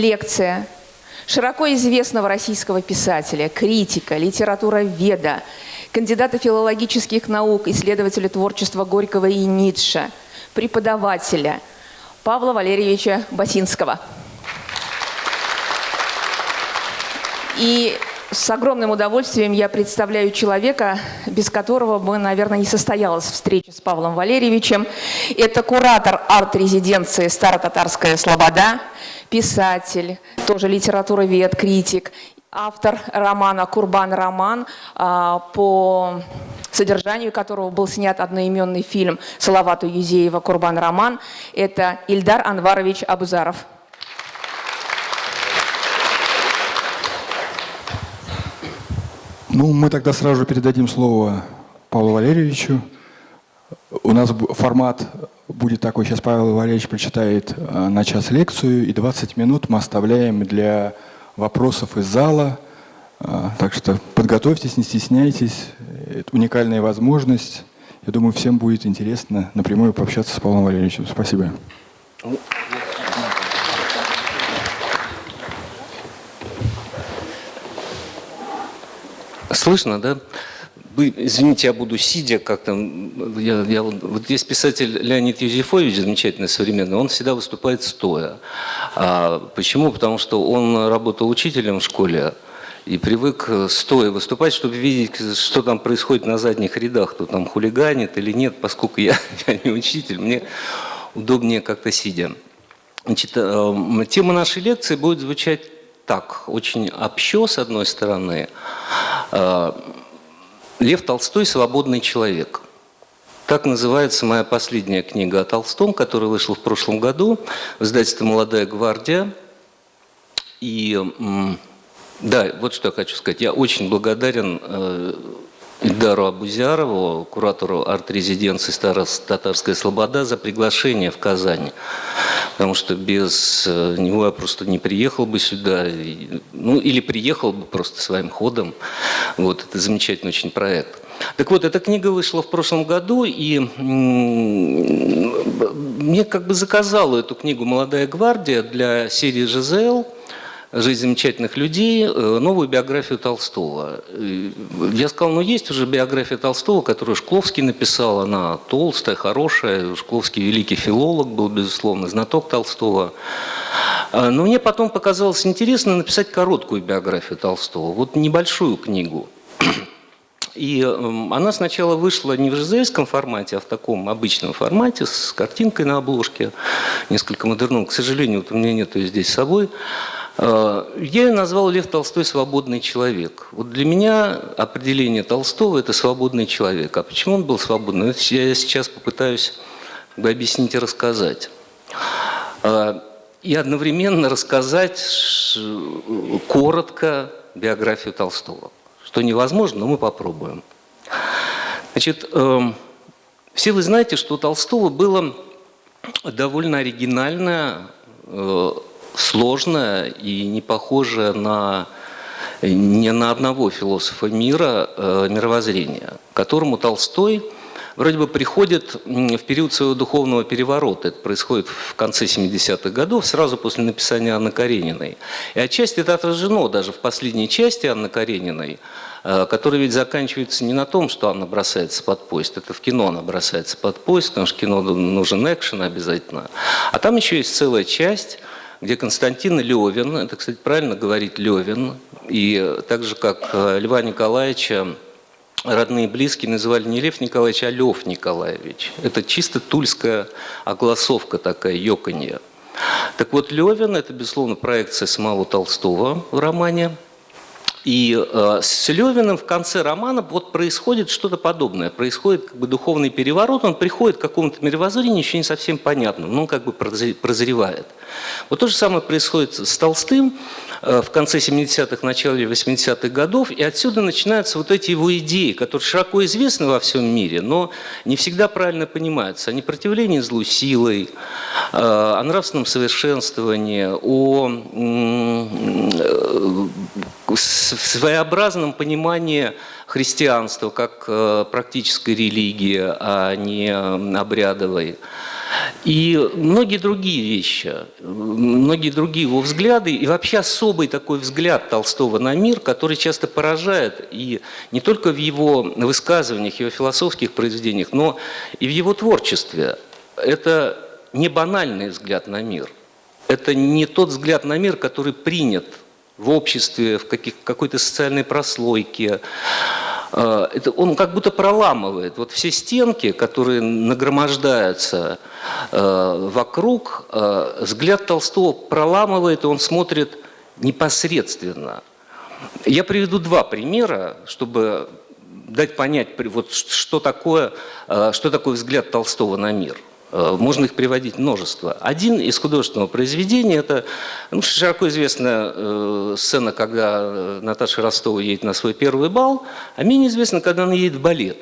лекция широко известного российского писателя, критика, литературоведа, кандидата филологических наук, исследователя творчества Горького и Ницше, преподавателя Павла Валерьевича Басинского. И с огромным удовольствием я представляю человека, без которого бы, наверное, не состоялась встреча с Павлом Валерьевичем. Это куратор арт-резиденции «Старо-татарская слобода», писатель, тоже литературовед, критик, автор романа «Курбан Роман», а, по содержанию которого был снят одноименный фильм Салавату Юзеева «Курбан Роман». Это Ильдар Анварович Абузаров. Ну, мы тогда сразу же передадим слово Павлу Валерьевичу. У нас формат будет такой, сейчас Павел Валерьевич прочитает э, на час лекцию, и 20 минут мы оставляем для вопросов из зала. Э, так что подготовьтесь, не стесняйтесь. Это уникальная возможность. Я думаю, всем будет интересно напрямую пообщаться с Павлом Валерьевичем. Спасибо. Слышно, да? Вы, извините, я буду сидя как-то. Я, я, вот есть писатель Леонид Юзефович, замечательный, современный, он всегда выступает стоя. А почему? Потому что он работал учителем в школе, и привык стоя выступать, чтобы видеть, что там происходит на задних рядах, кто там хулиганит или нет, поскольку я, я не учитель, мне удобнее как-то сидя. Значит, э, тема нашей лекции будет звучать так, очень общо, с одной стороны. Лев Толстой «Свободный человек». Так называется моя последняя книга о Толстом, которая вышла в прошлом году в издательстве «Молодая гвардия». И да, вот что я хочу сказать. Я очень благодарен э, Ильдару Абузярову, куратору арт-резиденции «Старо-Татарская Слобода» за приглашение в Казань. Потому что без э, него я просто не приехал бы сюда, ну или приехал бы просто своим ходом. Вот, это замечательный очень проект. Так вот, эта книга вышла в прошлом году, и мне как бы заказала эту книгу «Молодая гвардия» для серии «ЖЗЛ», «Жизнь замечательных людей», э, новую биографию Толстого. Я сказал, ну есть уже биография Толстого, которую Шкловский написал, она толстая, хорошая, Шкловский великий филолог был, безусловно, знаток Толстого. А, но мне потом показалось интересно написать короткую биографию Толстого, вот небольшую книгу. И эм, она сначала вышла не в ЖЗСском формате, а в таком обычном формате, с картинкой на обложке, несколько модерном. К сожалению, вот у меня нет ее здесь с собой. Э, я назвал Лев Толстой «свободный человек». Вот для меня определение Толстого – это свободный человек. А почему он был свободный? Это я сейчас попытаюсь объяснить и рассказать. Э, и одновременно рассказать коротко биографию Толстого. Что невозможно, но мы попробуем. Значит, эм, все вы знаете, что у Толстого было довольно оригинальное сложное и не похожее на не на одного философа мира э, мировоззрения, которому Толстой вроде бы приходит в период своего духовного переворота. Это происходит в конце 70-х годов, сразу после написания Анны Карениной. И отчасти это отражено даже в последней части Анны Карениной, э, которая ведь заканчивается не на том, что Анна бросается под поезд, это в кино она бросается под поезд, потому что кино нужен экшен обязательно. А там еще есть целая часть, где Константин Левин, это, кстати, правильно говорить Левин, и так же, как э, Льва Николаевича, родные и близкие называли не Лев Николаевич, а Лев Николаевич. Это чисто тульская огласовка такая, ёканье. Так вот, Левин – это, безусловно, проекция самого Толстого в романе – и э, с Левиным в конце романа вот происходит что-то подобное. Происходит как бы духовный переворот, он приходит к какому-то мировоззрению, еще не совсем понятно, но он как бы прозревает. Вот то же самое происходит с Толстым э, в конце 70-х, начале 80-х годов, и отсюда начинаются вот эти его идеи, которые широко известны во всем мире, но не всегда правильно понимаются. О непротивлении злу силой, э, о нравственном совершенствовании, о в своеобразном понимании христианства как э, практической религии, а не обрядовой. И многие другие вещи, многие другие его взгляды, и вообще особый такой взгляд Толстого на мир, который часто поражает и не только в его высказываниях, его философских произведениях, но и в его творчестве. Это не банальный взгляд на мир. Это не тот взгляд на мир, который принят в обществе, в какой-то социальной прослойке, Э, это он как будто проламывает вот все стенки, которые нагромождаются э, вокруг, э, взгляд Толстого проламывает, и он смотрит непосредственно. Я приведу два примера, чтобы дать понять, вот, что, такое, что такое взгляд Толстого на мир. Э, можно их приводить множество. Один из художественного произведения – это ну, широко известная э, сцена, когда э, Наташа Ростова едет на свой первый бал, а менее известно, когда она едет в балет.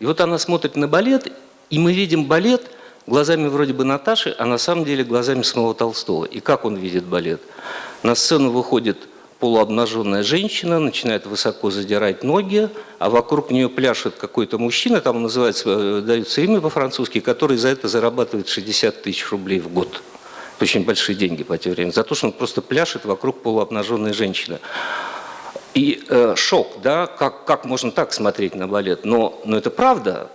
И вот она смотрит на балет, и мы видим балет глазами вроде бы Наташи, а на самом деле глазами самого Толстого. И как он видит балет? На сцену выходит полуобнаженная женщина, начинает высоко задирать ноги, а вокруг нее пляшет какой-то мужчина, там называется, э, дается имя по-французски, который за это зарабатывает 60 тысяч рублей в год. Это очень большие деньги по тем временам. За то, что он просто пляшет вокруг полуобнаженной женщины. И э, шок, да, как, как можно так смотреть на балет? Но, но это правда,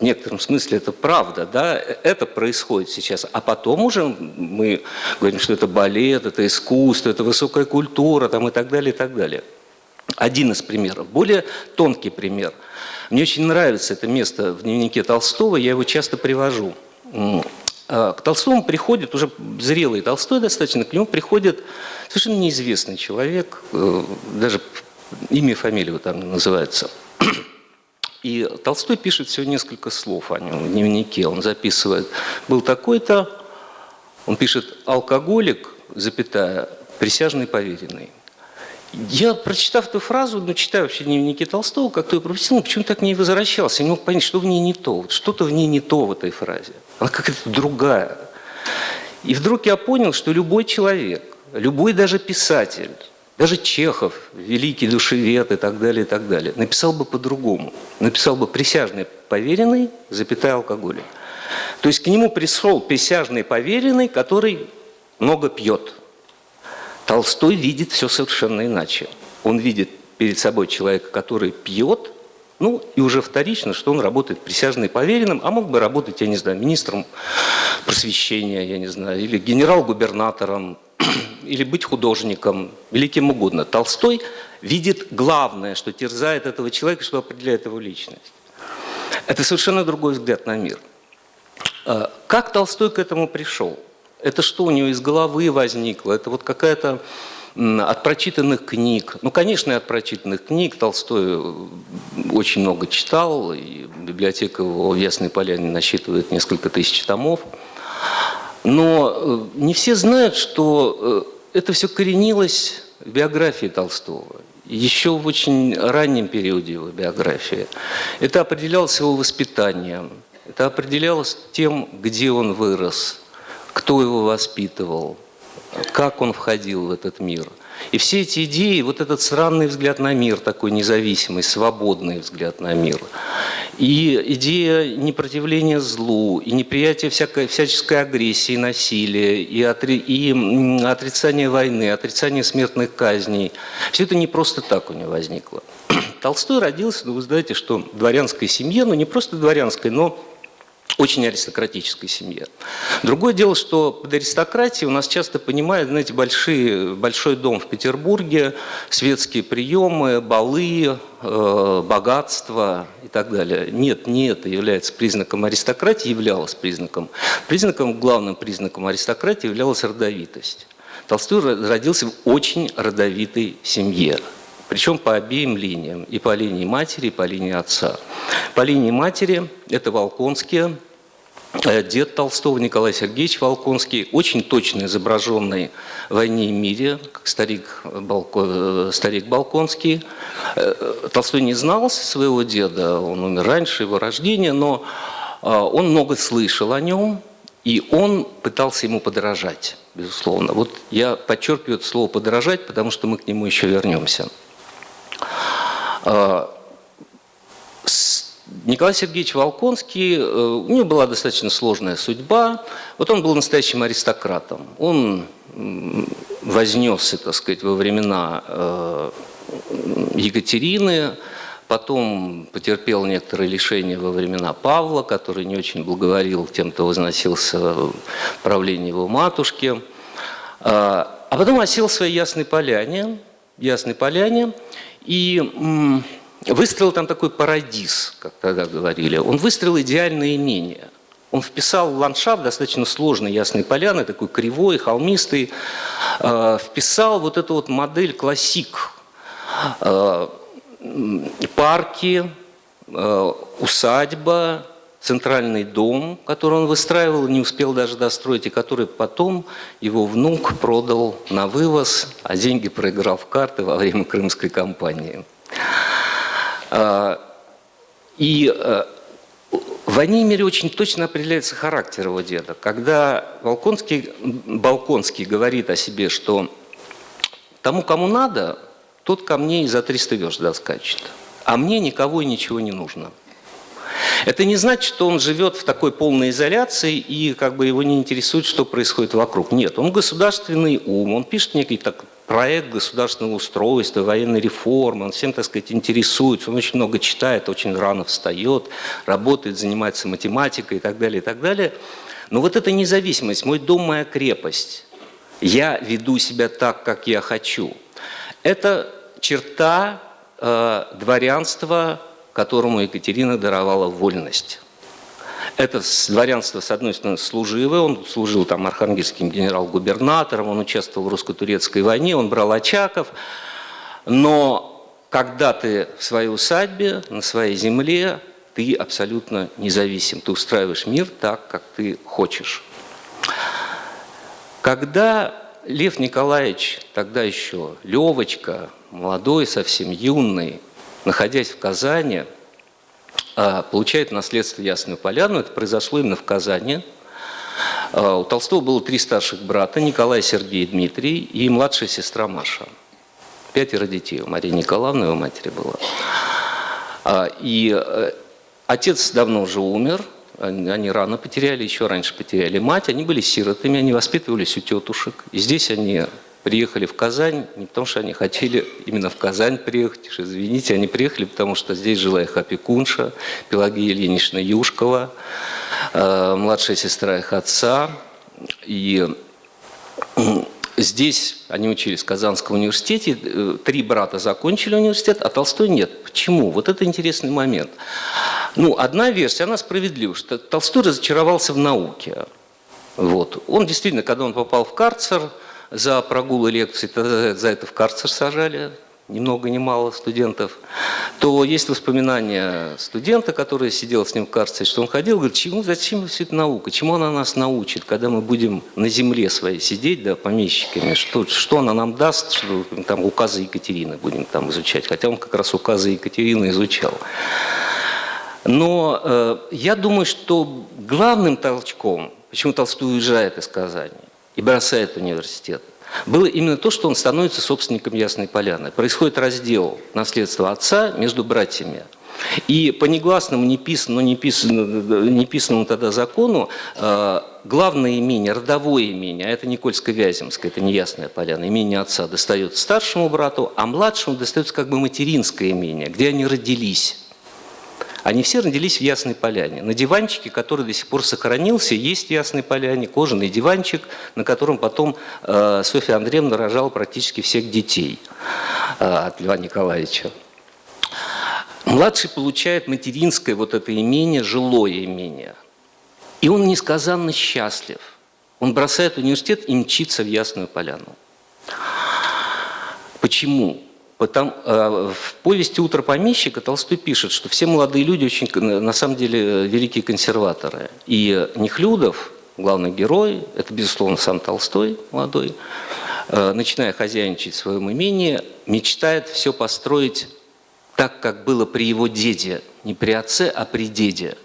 в некотором смысле это правда, да, это происходит сейчас. А потом уже мы говорим, что это балет, это искусство, это высокая культура там, и так далее, и так далее. Один из примеров. Более тонкий пример. Мне очень нравится это место в дневнике Толстого, я его часто привожу. А, к Толстому приходит, уже зрелый Толстой достаточно, к нему приходит совершенно неизвестный человек, э, даже имя и фамилия там называется – и Толстой пишет всего несколько слов о нем в дневнике. Он записывает, был такой-то, он пишет алкоголик, запятая, присяжный поверенный. Я, прочитав эту фразу, ну, читаю вообще дневники Толстого, как-то ее пропустил, но почему так не возвращался? Я не мог понять, что в ней не то. Что-то в ней не то в этой фразе. Она какая-то другая. И вдруг я понял, что любой человек, любой даже писатель, даже Чехов, великий душевед и так далее, и так далее, написал бы по-другому. Написал бы присяжный поверенный, запятая алкоголик. То есть к нему пришел присяжный поверенный, который много пьет. Толстой видит все совершенно иначе. Он видит перед собой человека, который пьет, ну и уже вторично, что он работает присяжным поверенным, а мог бы работать, я не знаю, министром просвещения, я не знаю, или генерал-губернатором, или быть художником, великим угодно. Толстой видит главное, что терзает этого человека, что определяет его личность. Это совершенно другой взгляд на мир. А, как Толстой к этому пришел? Это что у него из головы возникло? Это вот какая-то от прочитанных книг. Ну, конечно, и от прочитанных книг. Толстой э, очень много читал, и библиотека его в Ясной Поляне насчитывает несколько тысяч томов. Но э, не все знают, что э, это все коренилось в биографии Толстого. Еще в очень раннем периоде его биографии. Это определялось его воспитанием, это определялось тем, где он вырос, кто его воспитывал, как он входил в этот мир – и все эти идеи, вот этот странный взгляд на мир, такой независимый, свободный взгляд на мир, и идея непротивления злу, и неприятие всякой, всяческой агрессии, насилия, и, отри, и отрицание войны, отрицание смертных казней, все это не просто так у него возникло. Толстой родился, ну вы знаете, что в дворянской семье, ну не просто дворянской, но очень аристократической семье. Другое дело, что под аристократией у нас часто понимают, знаете, большие, большой дом в Петербурге, светские приемы, балы, э, богатство и так далее. Нет, не это является признаком аристократии, являлось признаком. Признаком, главным признаком аристократии являлась родовитость. Толстой родился в очень родовитой семье. Причем по обеим линиям, и по линии матери, и по линии отца. По линии матери это Волконские, Э, дед Толстого Николай Сергеевич Волконский, очень точно изображенный в «Войне и мире», как старик, Балко, э, старик Балконский. Э, Толстой не знал своего деда, он умер раньше его рождения, но он много слышал о нем, и он пытался ему подражать, безусловно. Вот я подчеркиваю это слово «подражать», потому что мы к нему еще вернемся Николай Сергеевич Волконский, э, у него была достаточно сложная судьба. Вот он был настоящим аристократом. Он вознесся, так сказать, во времена э, Екатерины, потом потерпел некоторые лишения во времена Павла, который не очень благоволил тем, кто возносился в правление его матушки. А, а потом осел в своей Ясной Поляне, Ясной Поляне, и выстроил там такой парадиз, как тогда говорили. Он выстроил идеальное имение. Он вписал в ландшафт достаточно сложной Ясной Поляны, такой кривой, холмистый, а, вписал вот эту вот модель классик, а, парки, усадьба, центральный дом, который он выстраивал, не успел даже достроить, и который потом его внук продал на вывоз, а деньги проиграл в карты во время крымской кампании. А, и э, в Анимере очень точно определяется характер его деда. Когда Волконский, Балконский говорит о себе, что тому, кому надо, тот ко мне и за 300 верст доскачет, а мне никого и ничего не нужно – это не значит, что он живет в такой полной изоляции и как бы его не интересует, что происходит вокруг. Нет, он государственный ум, он пишет некий так, проект государственного устройства, военной реформы, он всем, так сказать, интересуется, он очень много читает, очень рано встает, работает, занимается математикой и так далее, и так далее. Но вот эта независимость, мой дом, моя крепость, я веду себя так, как я хочу, это черта э, дворянства которому Екатерина даровала вольность. Это дворянство, с одной стороны, служивое, он служил там архангельским генерал-губернатором, он участвовал в русско-турецкой войне, он брал очаков, но когда ты в своей усадьбе, на своей земле, ты абсолютно независим, ты устраиваешь мир так, как ты хочешь. Когда Лев Николаевич, тогда еще Левочка, молодой, совсем юный, находясь в Казани, а, получает наследство Ясную Поляну. Это произошло именно в Казани. А, у Толстого было три старших брата, Николай, Сергей, Дмитрий и младшая сестра Маша. Пятеро детей у Марии Николаевны, его матери было. А, и э, отец давно уже умер, они рано потеряли, еще раньше потеряли мать, они были сиротами, они воспитывались у тетушек. И здесь они приехали в Казань не потому, что они хотели именно в Казань приехать, извините, они приехали, потому что здесь жила их опекунша Пелагея Ильинична Юшкова, э, младшая сестра их отца. И здесь они учились в Казанском университете, э, три брата закончили университет, а Толстой нет. Почему? Вот это интересный момент. Ну, одна версия, она справедлива, что Толстой разочаровался в науке. Вот. Он действительно, когда он попал в карцер, за прогулы лекций, за это в карцер сажали, ни много ни мало студентов, то есть воспоминания студента, который сидел с ним в карцере, что он ходил, говорит, чему, зачем все это наука, чему она нас научит, когда мы будем на земле своей сидеть, да, помещиками, что, что она нам даст, что там указы Екатерины будем там изучать, хотя он как раз указы Екатерины изучал. Но э, я думаю, что главным толчком, почему Толстой уезжает из Казани, и бросает университет, было именно то, что он становится собственником Ясной Поляны. Происходит раздел наследства отца между братьями. И по негласному, неписанному, неписанному, неписанному тогда закону э, главное имение, родовое имение, а это Никольско-Вяземское, это неясная поляна, имение отца достается старшему брату, а младшему достается как бы материнское имение, где они родились. Они все родились в Ясной Поляне. На диванчике, который до сих пор сохранился, есть в Ясной Поляне кожаный диванчик, на котором потом э, Софья Андреевна рожала практически всех детей э, от Льва Николаевича. Младший получает материнское вот это имение, жилое имение. И он несказанно счастлив. Он бросает университет и мчится в Ясную Поляну. Почему? Потому, э, в повести «Утро помещика» Толстой пишет, что все молодые люди очень, на самом деле, великие консерваторы. И Нехлюдов, главный герой, это, безусловно, сам Толстой молодой, э, начиная хозяйничать в своем имении, мечтает все построить так, как было при его деде, не при отце, а при деде.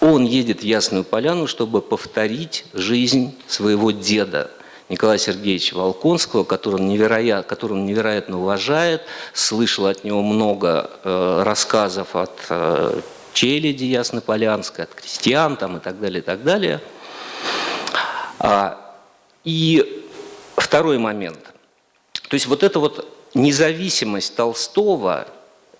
Он едет в Ясную Поляну, чтобы повторить жизнь своего деда – Николая Сергеевича Волконского, которого он, невероятно, которого он невероятно уважает, слышал от него много э, рассказов от э, челяди Яснополянской, от крестьян там, и так далее, и так далее. А, и второй момент. То есть вот эта вот независимость Толстого,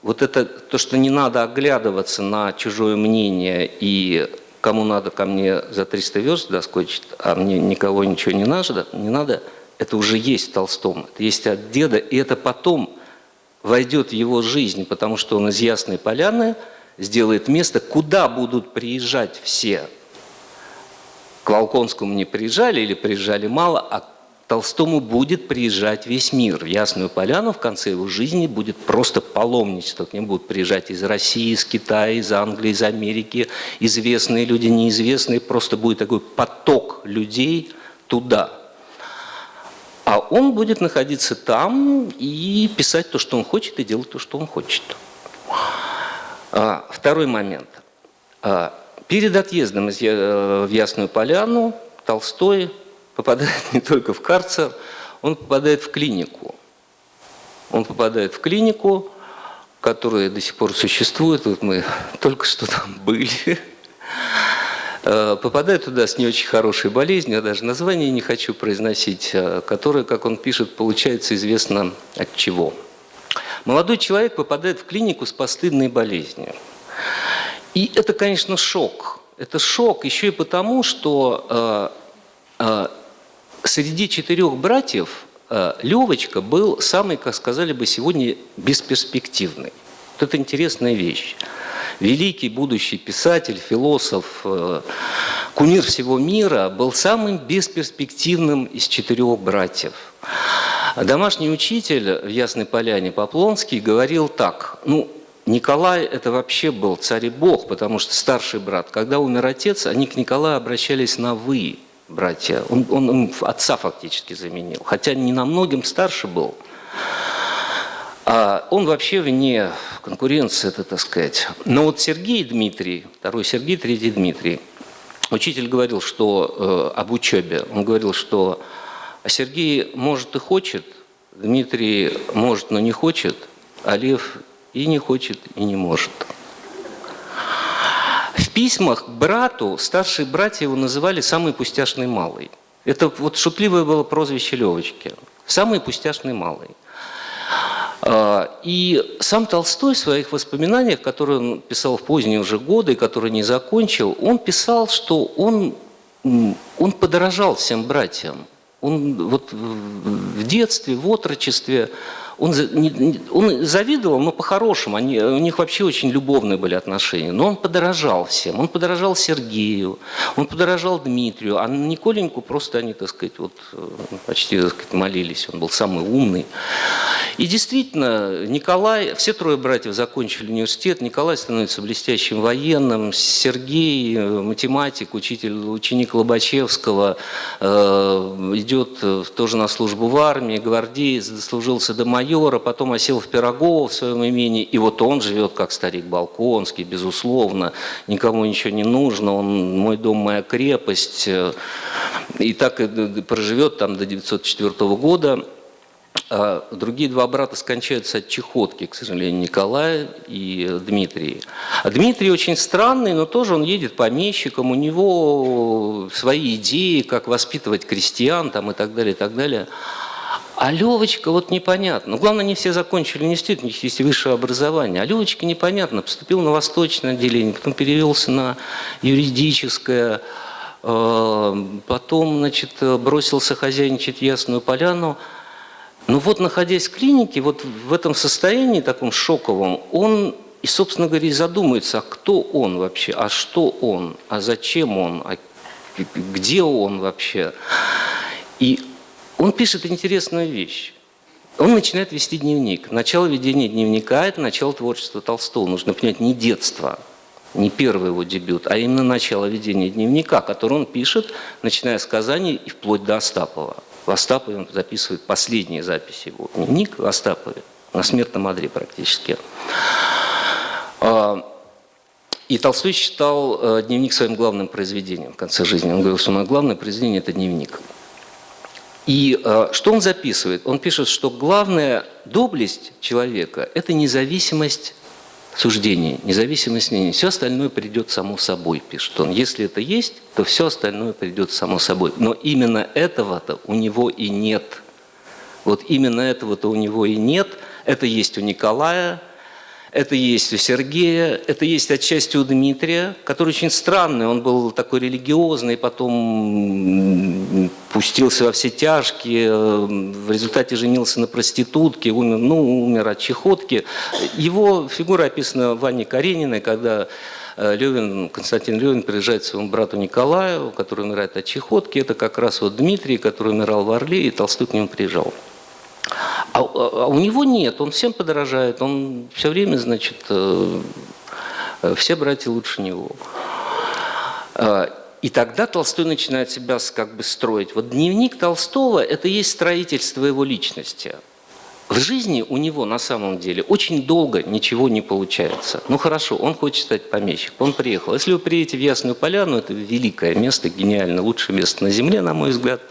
вот это то, что не надо оглядываться на чужое мнение и кому надо ко мне за 300 верст доскочить, а мне никого ничего не надо, не надо, это уже есть в Толстом, это есть от деда, и это потом войдет в его жизнь, потому что он из Ясной Поляны сделает место, куда будут приезжать все. К Волконскому не приезжали или приезжали мало, а Толстому будет приезжать весь мир. В Ясную Поляну в конце его жизни будет просто паломничество. К ним будут приезжать из России, из Китая, из Англии, из Америки, известные люди, неизвестные. Просто будет такой поток людей туда. А он будет находиться там и писать то, что он хочет, и делать то, что он хочет. А, второй момент. А, перед отъездом э, в Ясную Поляну Толстой попадает не только в карцер, он попадает в клинику. Он попадает в клинику, которая до сих пор существует, вот мы только что там были, э, попадает туда с не очень хорошей болезнью, я даже название не хочу произносить, э, которая, как он пишет, получается известно от чего. Молодой человек попадает в клинику с постыдной болезнью. И это, конечно, шок. Это шок еще и потому, что э, среди четырех братьев э, Левочка был самый, как сказали бы сегодня, бесперспективный. Вот это интересная вещь. Великий будущий писатель, философ, э, кумир всего мира был самым бесперспективным из четырех братьев. Домашний учитель в Ясной Поляне Поплонский говорил так, ну, Николай это вообще был царь и бог, потому что старший брат, когда умер отец, они к Николаю обращались на «вы» братья. Он, он, он отца фактически заменил, хотя не намногим старше был. А он вообще вне конкуренции, это так сказать. Но вот Сергей Дмитрий, второй Сергей, третий Дмитрий, учитель говорил, что э, об учебе, он говорил, что Сергей может и хочет, Дмитрий может, но не хочет, а Лев и не хочет, и не может. Письмах брату старшие братья его называли «самый пустяшный малый». Это вот шутливое было прозвище Левочки. «Самый пустяшный малый». А, и сам Толстой в своих воспоминаниях, которые он писал в поздние уже годы, которые не закончил, он писал, что он, он подорожал всем братьям. Он вот в детстве, в отрочестве он, он завидовал, но по-хорошему, у них вообще очень любовные были отношения, но он подорожал всем, он подорожал Сергею, он подорожал Дмитрию, а Николеньку просто они, так сказать, вот, э, почти так сказать, молились, он был самый умный. И действительно, Николай, все трое братьев закончили университет, Николай становится блестящим военным, Сергей, э, математик, учитель, ученик Лобачевского, э, идет тоже на службу в армии, гвардеец, дослужился до майора, майора, потом осел в Пирогово в своем имении, и вот он живет как старик Балконский, безусловно, никому ничего не нужно, он мой дом, моя крепость, и так и проживет там до 904 года. А другие два брата скончаются от чехотки, к сожалению, Николай и Дмитрий. А Дмитрий очень странный, но тоже он едет помещиком, у него свои идеи, как воспитывать крестьян там, и так далее, и так далее. А Левочка, вот непонятно. Ну, главное, не все закончили университет, у них есть высшее образование. А Левочка непонятно. Поступил на восточное отделение, потом перевелся на юридическое, э, потом, значит, бросился хозяйничать в Ясную Поляну. Но вот, находясь в клинике, вот в этом состоянии таком шоковом, он и, собственно говоря, и задумается, а кто он вообще, а что он, а зачем он, а где он вообще. И он пишет интересную вещь. Он начинает вести дневник. Начало ведения дневника – это начало творчества Толстого. Нужно понять, не детство, не первый его дебют, а именно начало ведения дневника, который он пишет, начиная с Казани и вплоть до Остапова. В Остапове он записывает последние записи его. Дневник в Остапове, на смертном одре практически. А, и Толстой считал э, дневник своим главным произведением в конце жизни. Он говорил, что мое главное произведение – это дневник. И э, что он записывает? Он пишет, что главная доблесть человека – это независимость суждений, независимость мнений. Все остальное придет само собой, пишет он. Если это есть, то все остальное придет само собой. Но именно этого-то у него и нет. Вот именно этого-то у него и нет. Это есть у Николая, это есть у Сергея, это есть отчасти у Дмитрия, который очень странный, он был такой религиозный, потом пустился во все тяжкие, в результате женился на проститутке, умер, ну, умер от чехотки. Его фигура описана Ваней Карениной, когда э, Левин, Константин Левин приезжает к своему брату Николаю, который умирает от чехотки. Это как раз вот Дмитрий, который умирал в Орле, и Толстой к нему приезжал. А, а, а у него нет, он всем подражает, он все время, значит, э, э, все братья лучше него. А, и тогда Толстой начинает себя как бы строить. Вот дневник Толстого – это есть строительство его личности. В жизни у него на самом деле очень долго ничего не получается. Ну хорошо, он хочет стать помещиком, он приехал. Если вы приедете в Ясную Поляну, это великое место, гениально, лучшее место на Земле, на мой взгляд –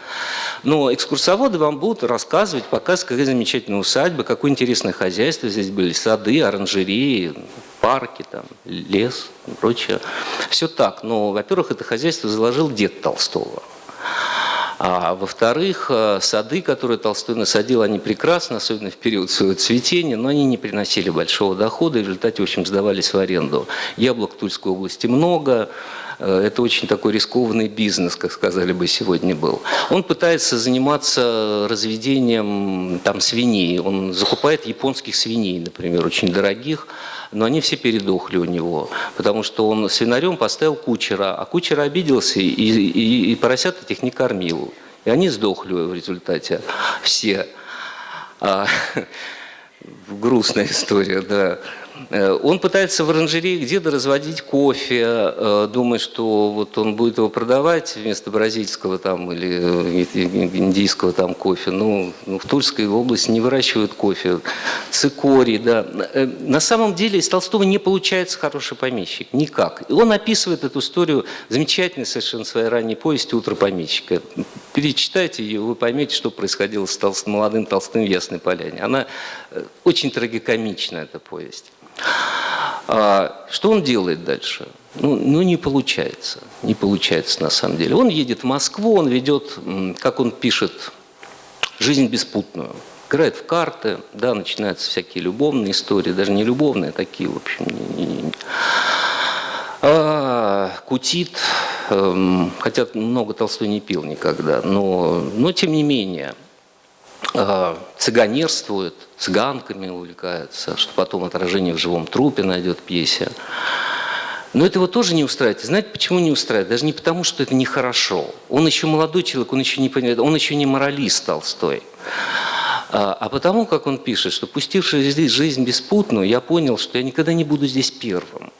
но экскурсоводы вам будут рассказывать, показывать, какая замечательная усадьба, какое интересное хозяйство здесь были, сады, оранжереи, парки, там, лес и прочее. Все так, но, во-первых, это хозяйство заложил дед Толстого. А во-вторых, э, сады, которые Толстой насадил, они прекрасны, особенно в период своего цветения, но они не приносили большого дохода и в результате, в общем, сдавались в аренду. Яблок Тульской области много, это очень такой рискованный бизнес, как сказали бы сегодня был. Он пытается заниматься разведением там, свиней. Он закупает японских свиней, например, очень дорогих, но они все передохли у него, потому что он свинарем поставил кучера, а кучер обиделся и, и, и поросят этих не кормил. И они сдохли в результате все. А, грустная история, да. Э, он пытается в оранжерее где-то разводить кофе, э, думая, что вот он будет его продавать вместо бразильского там, или э, индийского там кофе. Ну, ну, в Тульской области не выращивают кофе. Цикорий, да. На самом деле из Толстого не получается хороший помещик. Никак. И он описывает эту историю замечательной совершенно своей ранней повести «Утро помещика». Перечитайте ее, вы поймете, что происходило с толст... молодым Толстым в Ясной Поляне. Она очень трагикомична, эта повесть. А, что он делает дальше? Ну, ну, не получается. Не получается на самом деле. Он едет в Москву, он ведет, как он пишет, жизнь беспутную. Играет в карты, да, начинаются всякие любовные истории, даже не любовные, а такие, в общем, не, не, не. А, кутит, эм, хотя много Толстой не пил никогда, но, но тем не менее – Э, цыганерствует, цыганками увлекается, что потом отражение в живом трупе найдет пьесе. Но это его тоже не устраивает. Знаете, почему не устраивает? Даже не потому, что это нехорошо. Он еще молодой человек, он еще не понимает, он еще не моралист Толстой. А, а потому, как он пишет, что пустивший здесь жизнь беспутную, я понял, что я никогда не буду здесь первым.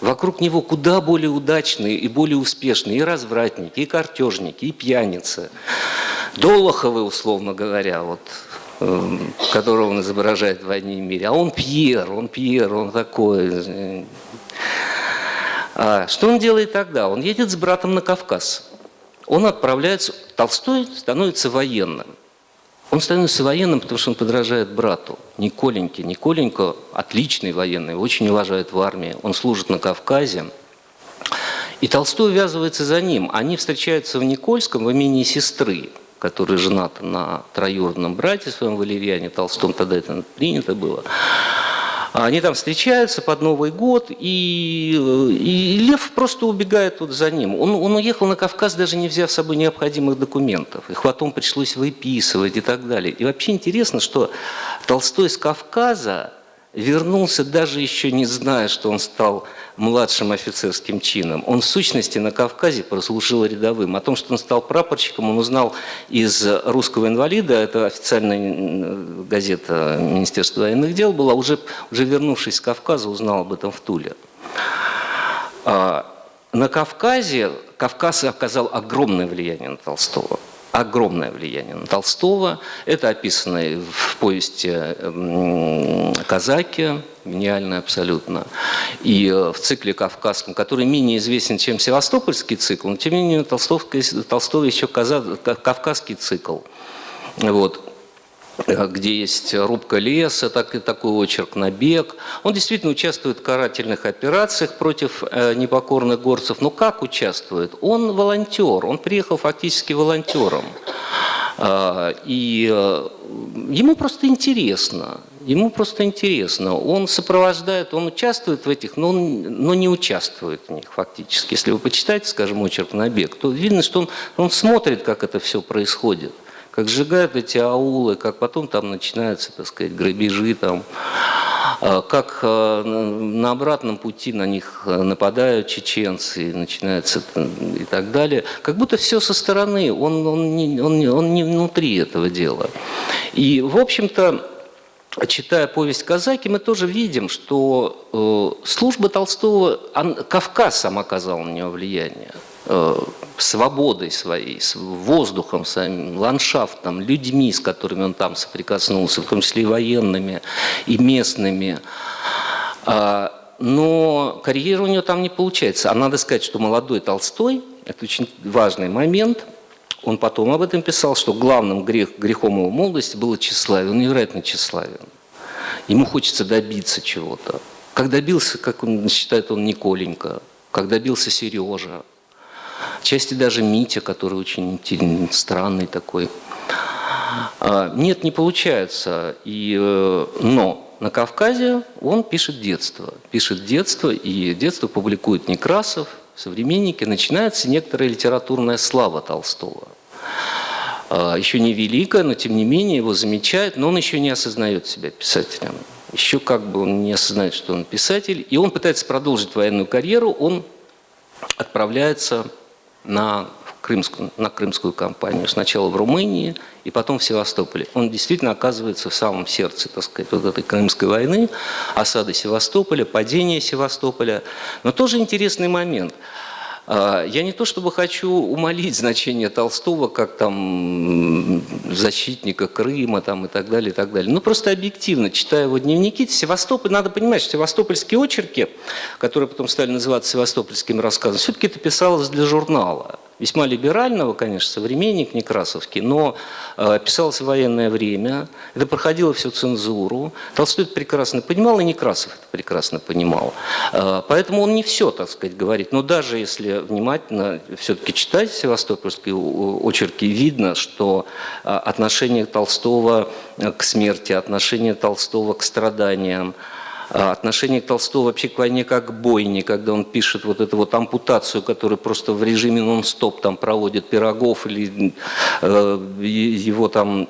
Вокруг него куда более удачные и более успешные и развратники, и картежники, и пьяницы. Долоховы, условно говоря, вот, эм, которого он изображает в «Войне и мире». А он Пьер, он Пьер, он такой. А что он делает тогда? Он едет с братом на Кавказ. Он отправляется, Толстой становится военным. Он становится военным, потому что он подражает брату, Николеньке. Николенько отличный военный, очень уважает в армии. Он служит на Кавказе. И Толстой увязывается за ним. Они встречаются в Никольском в имени сестры который женат на троюродном брате своем Валерьяне Толстом, тогда это принято было. Они там встречаются под Новый год, и, и Лев просто убегает вот за ним. Он, он уехал на Кавказ, даже не взяв с собой необходимых документов. Их потом пришлось выписывать и так далее. И вообще интересно, что Толстой с Кавказа вернулся даже еще не зная, что он стал младшим офицерским чином. Он в сущности на Кавказе прослужил рядовым. О том, что он стал прапорщиком, он узнал из «Русского инвалида», это официальная газета Министерства военных дел была, уже, уже вернувшись с Кавказа, узнал об этом в Туле. А, на Кавказе Кавказ оказал огромное влияние на Толстого огромное влияние на Толстого. Это описано в повести «Казаки», гениально абсолютно. И э, в цикле кавказском, который менее известен, чем севастопольский цикл, но тем не менее Толстов, Толстого еще кавказский цикл. Вот. Э, где есть рубка леса, так, и такой очерк «Набег». Он действительно участвует в карательных операциях против э, непокорных горцев. Но как участвует? Он волонтер, он приехал фактически волонтером. Э, и э, ему просто интересно. Ему просто интересно. Он сопровождает, он участвует в этих, но, он, но не участвует в них фактически. Если вы почитаете, скажем, очерк «Набег», то видно, что он, он смотрит, как это все происходит как сжигают эти аулы, как потом там начинаются, так сказать, грабежи, там, а, как а, на обратном пути на них нападают чеченцы, начинается и так далее. Как будто все со стороны, он, он, не, он, он не внутри этого дела. И, в общем-то, читая повесть «Казаки», мы тоже видим, что э, служба Толстого, Кавказ сам оказал на него влияние. Э, свободой своей, воздухом своим, ландшафтом, людьми, с которыми он там соприкоснулся, в том числе и военными, и местными. А, но карьера у него там не получается. А надо сказать, что молодой Толстой, это очень важный момент, он потом об этом писал, что главным грех, грехом его молодости было тщеславие. Он невероятно тщеславен. Ему хочется добиться чего-то. Как добился, как он считает, он Николенька, как добился Сережа, Части даже Митя, который очень странный такой. А, нет, не получается. И, э, но на Кавказе он пишет детство. Пишет детство, и детство публикует Некрасов, современники. Начинается некоторая литературная слава Толстого. А, еще не великая, но тем не менее его замечают, но он еще не осознает себя писателем. Еще как бы он не осознает, что он писатель. И он пытается продолжить военную карьеру, он отправляется на крымскую, на крымскую кампанию. Сначала в Румынии и потом в Севастополе. Он действительно оказывается в самом сердце, так сказать, вот этой Крымской войны, осады Севастополя, падения Севастополя. Но тоже интересный момент – я не то чтобы хочу умолить значение Толстого как там защитника Крыма там, и так далее, и так далее. Ну просто объективно, читая его дневники, Севастополь, надо понимать, что севастопольские очерки, которые потом стали называться севастопольскими рассказами, все-таки это писалось для журнала весьма либерального, конечно, современник Некрасовский, но э, писалось в военное время, это проходило всю цензуру. Толстой это прекрасно понимал, и Некрасов это прекрасно понимал. Э, поэтому он не все, так сказать, говорит. Но даже если внимательно все-таки читать севастопольские очерки, видно, что э, отношение Толстого к смерти, отношение Толстого к страданиям, отношение к Толстого вообще к войне как к бойне, когда он пишет вот эту вот ампутацию, которую просто в режиме нон-стоп там проводит Пирогов или э, его там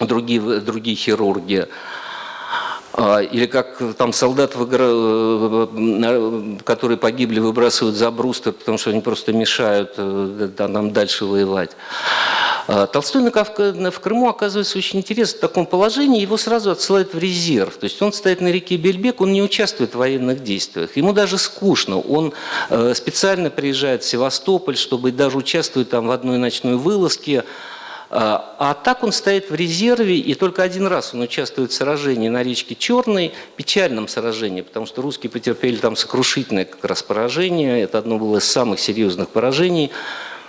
другие, другие хирурги. А, или как там солдат, э, которые погибли, выбрасывают за брустер, потому что они просто мешают э, нам дальше воевать. А, Толстой в Крыму оказывается очень интересно в таком положении, его сразу отсылают в резерв. То есть он стоит на реке Бельбек, он не участвует в военных действиях. Ему даже скучно. Он э, специально приезжает в Севастополь, чтобы даже участвовать там в одной ночной вылазке. А, а так он стоит в резерве, и только один раз он участвует в сражении на речке Черной, печальном сражении, потому что русские потерпели там сокрушительное как раз поражение. Это одно было из самых серьезных поражений.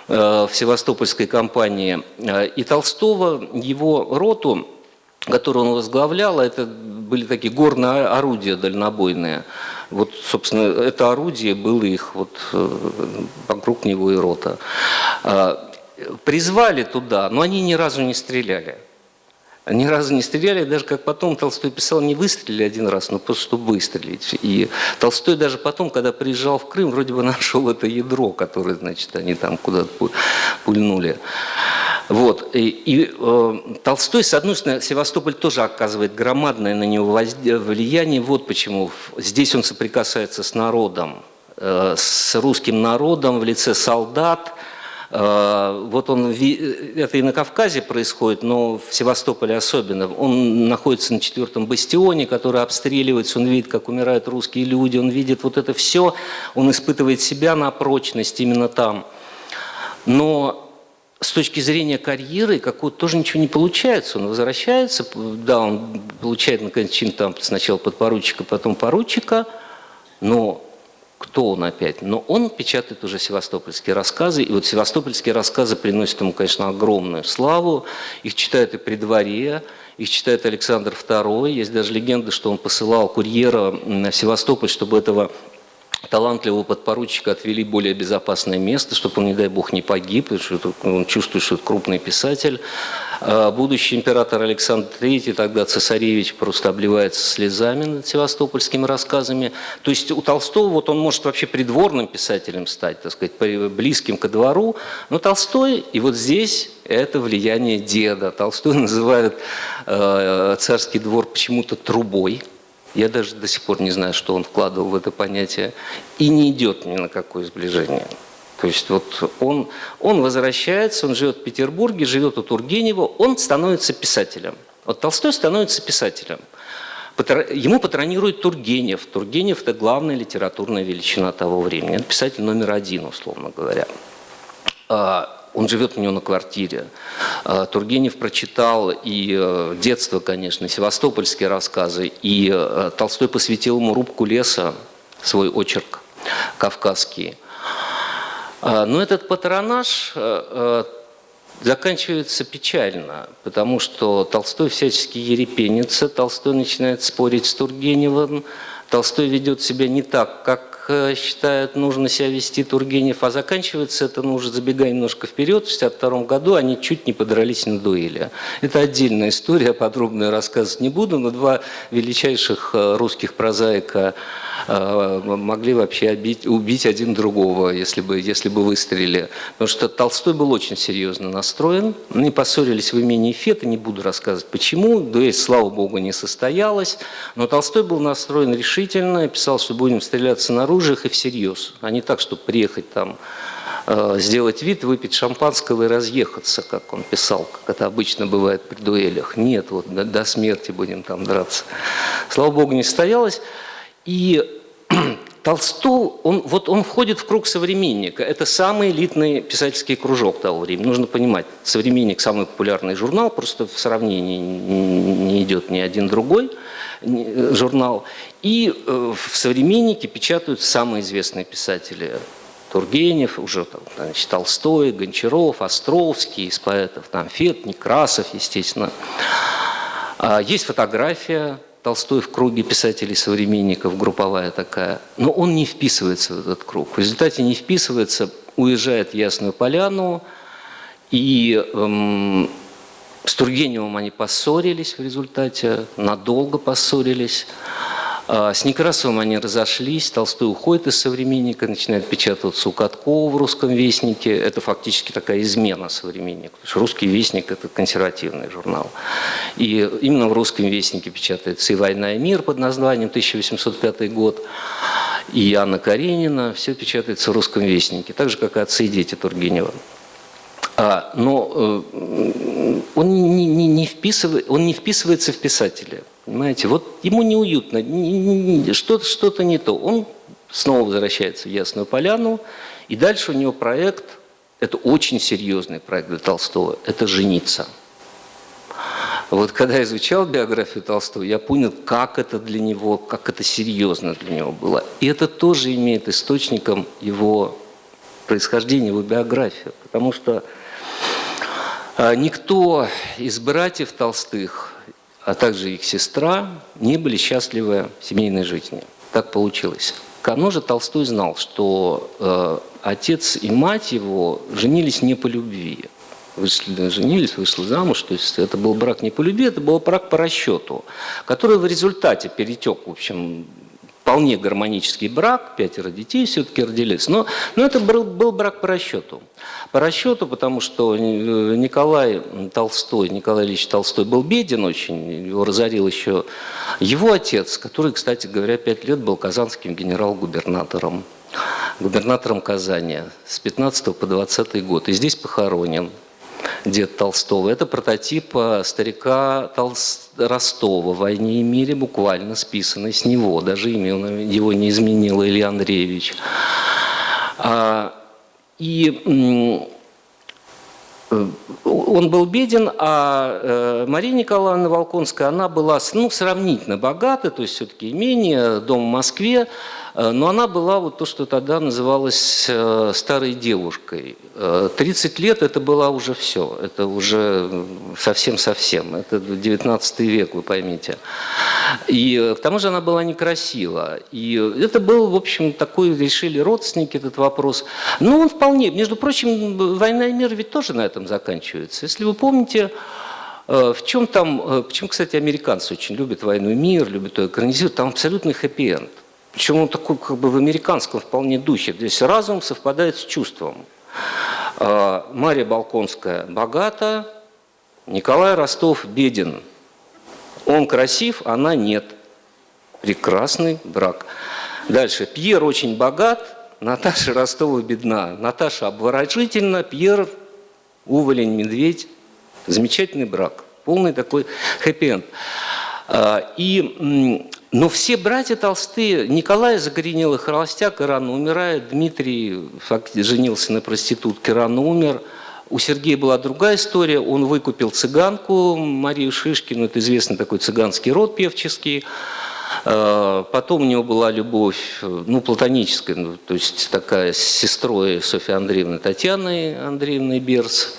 Э, в севастопольской кампании. Э, и Толстого, его роту, которую он возглавлял, это были такие горные орудия дальнобойные. Вот, собственно, это орудие было их вот э, вокруг него и рота. Призвали туда, но они ни разу не стреляли ни разу не стреляли, даже как потом Толстой писал, не выстрелили один раз, но просто чтобы выстрелить. И Толстой даже потом, когда приезжал в Крым, вроде бы нашел это ядро, которое, значит, они там куда-то пульнули. Вот. И, и э, Толстой, с одной стороны, Севастополь тоже оказывает громадное на него влияние. Вот почему. Здесь он соприкасается с народом, э, с русским народом в лице солдат, вот он, это и на Кавказе происходит, но в Севастополе особенно. Он находится на четвертом бастионе, который обстреливается, он видит, как умирают русские люди, он видит вот это все, он испытывает себя на прочность именно там. Но с точки зрения карьеры какого-то тоже ничего не получается. Он возвращается, да, он получает наконец чин там сначала подпоручика, потом поручика, но кто он опять. Но он печатает уже севастопольские рассказы, и вот севастопольские рассказы приносят ему, конечно, огромную славу. Их читают и при дворе, их читает Александр II. Есть даже легенда, что он посылал курьера в Севастополь, чтобы этого талантливого подпоручика отвели в более безопасное место, чтобы он, не дай бог, не погиб, потому что он чувствует, что это крупный писатель. А будущий император Александр III, тогда цесаревич, просто обливается слезами над севастопольскими рассказами. То есть у Толстого вот он может вообще придворным писателем стать, так сказать, близким ко двору, но Толстой, и вот здесь это влияние деда. Толстой называет э, царский двор почему-то трубой, я даже до сих пор не знаю, что он вкладывал в это понятие. И не идет ни на какое сближение. То есть вот он, он возвращается, он живет в Петербурге, живет у Тургенева, он становится писателем. Вот Толстой становится писателем. Ему патронирует Тургенев. Тургенев – это главная литературная величина того времени. Это писатель номер один, условно говоря. А, он живет у него на квартире. А, Тургенев прочитал и э, детство, конечно, севастопольские рассказы, и э, Толстой посвятил ему рубку леса, свой очерк кавказский. А, но этот патронаж э, заканчивается печально, потому что Толстой всячески ерепенится, Толстой начинает спорить с Тургеневым, Толстой ведет себя не так, как Э, считают, нужно себя вести Тургенев, а заканчивается это, ну уже забегая немножко вперед, в 1962 году они чуть не подрались на дуэли. Это отдельная история, подробно рассказывать не буду, но два величайших э, русских прозаика Э, могли вообще убить, убить один другого, если бы, если бы выстрелили. Потому что Толстой был очень серьезно настроен. Они поссорились в имении Фета, не буду рассказывать почему. Дуэль, слава богу, не состоялась. Но Толстой был настроен решительно, писал, что будем стреляться на оружиях и всерьез, а не так, чтобы приехать там э, сделать вид, выпить шампанского и разъехаться, как он писал, как это обычно бывает при дуэлях. Нет, вот до, до смерти будем там драться. Слава богу, не состоялось. И Толстой, он, вот он входит в круг современника. Это самый элитный писательский кружок того времени. Нужно понимать, современник самый популярный журнал, просто в сравнении не идет ни один другой журнал. И э, в современнике печатают самые известные писатели. Тургенев, уже там, значит, Толстой, Гончаров, Островский, из поэтов, там Фет, Некрасов, естественно. А есть фотография Толстой в круге писателей-современников, групповая такая, но он не вписывается в этот круг. В результате не вписывается, уезжает в Ясную Поляну, и эм, с Тургеневым они поссорились в результате, надолго поссорились. А, с Некрасовым они разошлись, Толстой уходит из «Современника», начинает печататься у Каткова в «Русском вестнике». Это фактически такая измена «Современника», потому что «Русский вестник» – это консервативный журнал. И именно в «Русском вестнике» печатается и «Война и мир» под названием 1805 год, и Анна Каренина, все печатается в «Русском вестнике», так же, как и «Отцы и дети» Тургенева. А, но э, он не, не, не, вписывает, он не вписывается в писателя. Понимаете, вот ему неуютно, что-то что, -то, не то. Он снова возвращается в Ясную Поляну, и дальше у него проект, это очень серьезный проект для Толстого, это «Жениться». Вот когда я изучал биографию Толстого, я понял, как это для него, как это серьезно для него было. И это тоже имеет источником его происхождения, его биографию. Потому что никто из братьев Толстых а также их сестра, не были счастливы в семейной жизни. Так получилось. Кано же Толстой знал, что э, отец и мать его женились не по любви. Вышли, женились, вышли замуж, то есть это был брак не по любви, это был брак по расчету, который в результате перетек, в общем, вполне гармонический брак, пятеро детей все-таки родились, но, но это был, был брак по расчету. По расчету, потому что э, Николай Толстой, Николай Ильич Толстой был беден очень, его разорил еще его отец, который, кстати говоря, пять лет был казанским генерал-губернатором, губернатором Казани с 15 по 20 год, и здесь похоронен дед Толстого. Это прототип э, старика Толст... Ростова в «Войне и мире», буквально списанный с него. Даже имя его не изменил Илья Андреевич. А, и он был беден, а э, Мария Николаевна Волконская, она была ну, сравнительно богата, то есть все-таки имение, дом в Москве, Э, но она была вот то, что тогда называлось э, старой девушкой. 30 э, лет это была уже все, это уже совсем-совсем, это 19 век, вы поймите. И к тому же она была некрасива. И это был, в общем, такой, решили родственники этот вопрос. Но он вполне, между прочим, «Война и мир» ведь тоже на этом заканчивается. Если вы помните, в чем там, почему, кстати, американцы очень любят «Войну и мир», любят ее экранизировать, там абсолютный хэппи-энд. Причем он такой как бы в американском вполне духе. Здесь разум совпадает с чувством. А, Мария Балконская богата, Николай Ростов беден. Он красив, она нет. Прекрасный брак. Дальше. Пьер очень богат, Наташа Ростова бедна. Наташа обворожительна, Пьер уволень, медведь. Замечательный брак. Полный такой хэппи-энд. А, и но все братья Толстые, Николай загоренелый холостяк и рано умирает, Дмитрий женился на проститутке, рано умер. У Сергея была другая история, он выкупил цыганку Марию Шишкину, это известный такой цыганский род певческий, потом у него была любовь, ну, платоническая, ну, то есть такая с сестрой Софьи Андреевны Татьяной Андреевной Берс,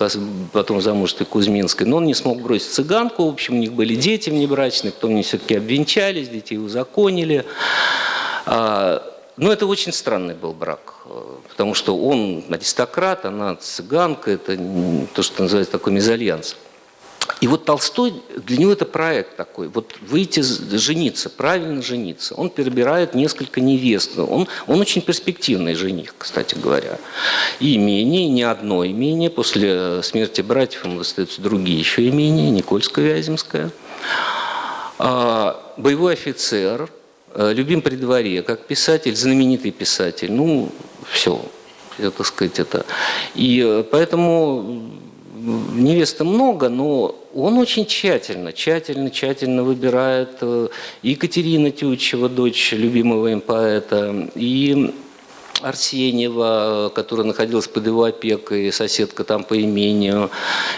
потом замужеской Кузьминской. Но он не смог бросить цыганку, в общем, у них были дети внебрачные, потом они все-таки обвенчались, детей узаконили. А, но это очень странный был брак, э, потому что он аристократ, она цыганка, это то, что называется такой мезальянс. И вот Толстой, для него это проект такой, вот выйти, жениться, правильно жениться. Он перебирает несколько невест. Он, он очень перспективный жених, кстати говоря. И имение, не одно имение. После смерти братьев ему остаются другие еще имения, Никольское, Вяземское. А, боевой офицер, а, любим при дворе, как писатель, знаменитый писатель. Ну, все, это, так сказать, это. И э, поэтому невеста много, но он очень тщательно, тщательно, тщательно выбирает э, Екатерина Тютчева, дочь любимого им поэта, и Арсеньева, которая находилась под его опекой, соседка там по имению,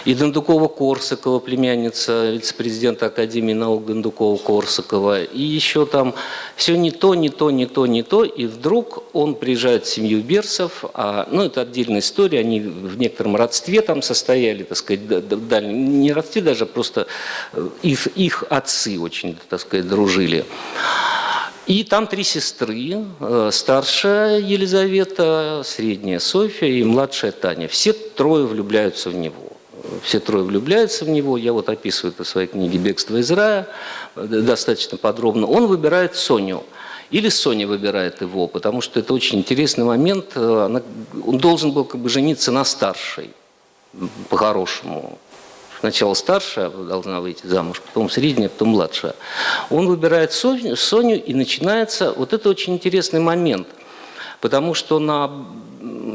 и Дондукова-Корсакова, племянница вице-президента Академии наук Дондукова-Корсакова, и еще там все не то, не то, не то, не то, и вдруг он приезжает в семью Берсов, а, ну это отдельная история, они в некотором родстве там состояли, так сказать, дальнем, не родстве даже, просто э, их, их отцы очень, так сказать, дружили. И там три сестры, э, старшая Елизавета, средняя Софья и младшая Таня. Все трое влюбляются в него. Все трое влюбляются в него. Я вот описываю это в своей книге «Бегство из рая» достаточно подробно. Он выбирает Соню. Или Соня выбирает его, потому что это очень интересный момент. Э, он должен был как бы жениться на старшей, по-хорошему сначала старшая должна выйти замуж, потом средняя, потом младшая. Он выбирает Соню, и начинается, вот это очень интересный момент, потому что на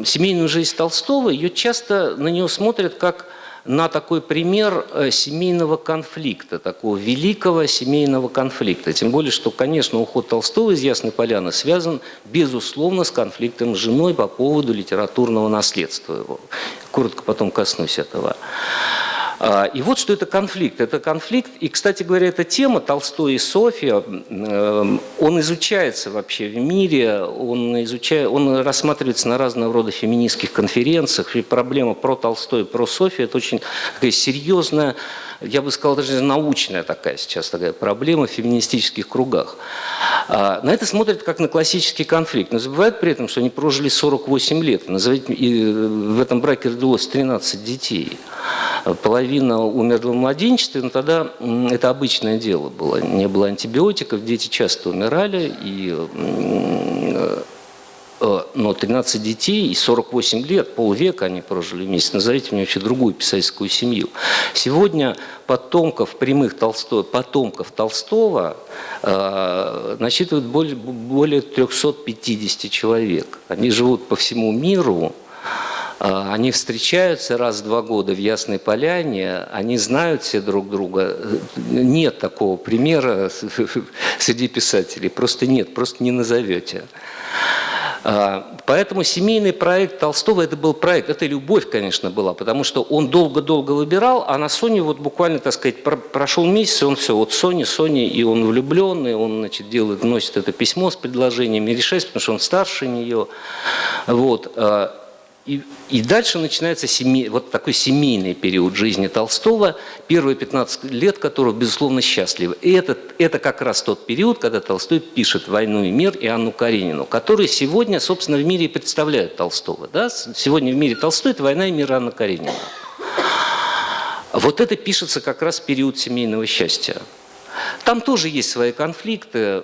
семейную жизнь Толстого, ее часто на нее смотрят как на такой пример э, семейного конфликта, такого великого семейного конфликта. Тем более, что, конечно, уход Толстого из Ясной Поляны связан, безусловно, с конфликтом с женой по поводу литературного наследства его. Коротко потом коснусь этого. А, и вот что это конфликт. Это конфликт, и, кстати говоря, эта тема Толстой и Софья, эм, он изучается вообще в мире, он, изучает, он рассматривается на разного рода феминистских конференциях, и проблема про Толстой и про Софью – это очень такая серьезная, я бы сказал, даже научная такая сейчас такая проблема в феминистических кругах. А, на это смотрят как на классический конфликт, но забывают при этом, что они прожили 48 лет, и в этом браке родилось 13 детей половина умерла в младенчестве, но тогда это обычное дело было. Не было антибиотиков, дети часто умирали, и, э, э, но 13 детей и 48 лет, полвека они прожили вместе. Назовите мне вообще другую писательскую семью. Сегодня потомков прямых Толстого, потомков Толстого э, насчитывают более, более 350 человек. Они живут по всему миру, они встречаются раз в два года в Ясной Поляне, они знают все друг друга. Нет такого примера среди писателей, просто нет, просто не назовете. А, Поэтому семейный проект Толстого, это был проект, это любовь, конечно, была, потому что он долго-долго выбирал, а на Соне вот буквально, так сказать, про- прошел месяц, и он все, вот Соня, Соня, и он влюбленный, он, значит, делает, носит это письмо с предложениями, решается, потому что он старше нее. Вот. И, и дальше начинается семей, вот такой семейный период жизни Толстого, первые 15 лет которого, безусловно, счастливы. И это, это как раз тот период, когда Толстой пишет «Войну и мир» и Анну Каренину, которые сегодня, собственно, в мире и представляют Толстого. Да? Сегодня в мире Толстой – это «Война и мир» Анна Каренина. Вот это пишется как раз в период семейного счастья. Там тоже есть свои конфликты,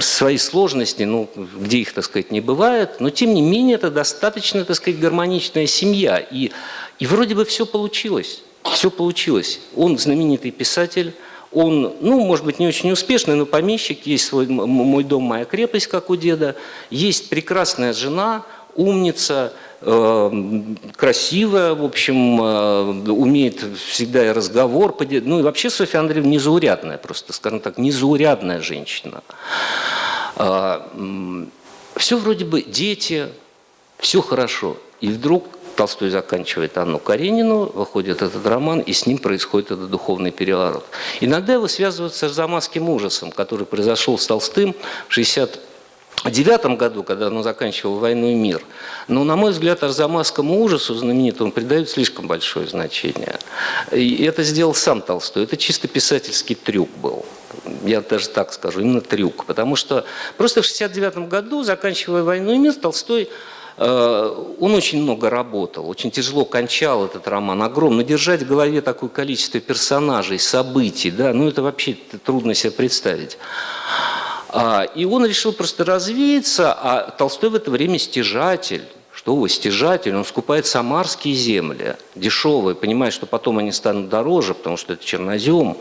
свои сложности, ну, где их, так сказать, не бывает, но тем не менее это достаточно, так сказать, гармоничная семья. И, и вроде бы все получилось, все получилось. Он знаменитый писатель, он, ну, может быть, не очень успешный, но помещик, есть свой «Мой дом, моя крепость», как у деда, есть прекрасная жена, умница, красивая, в общем, э, умеет всегда и разговор. Ну и вообще Софья Андреевна незаурядная просто, скажем так, незаурядная женщина. Все вроде бы дети, все хорошо. И вдруг Толстой заканчивает Анну Каренину, выходит этот роман, и с ним происходит этот духовный переворот. Иногда его связывают с арзамасским ужасом, который произошел с Толстым в 60 в девятом году, когда он заканчивал «Войну и мир». Но, на мой взгляд, арзамасскому ужасу знаменитому придают слишком большое значение. И это сделал сам Толстой. Это чисто писательский трюк был. Я даже так скажу, именно трюк. Потому что просто в 69 году, заканчивая «Войну и мир», Толстой э, он очень много работал, очень тяжело кончал этот роман, огромно. Держать в голове такое количество персонажей, событий, да, ну это вообще трудно себе представить. А, И он решил просто развеяться, а Толстой в это время стяжатель. Что вы, стяжатель, он скупает самарские земли, дешевые, понимая, что потом они станут дороже, потому что это чернозем.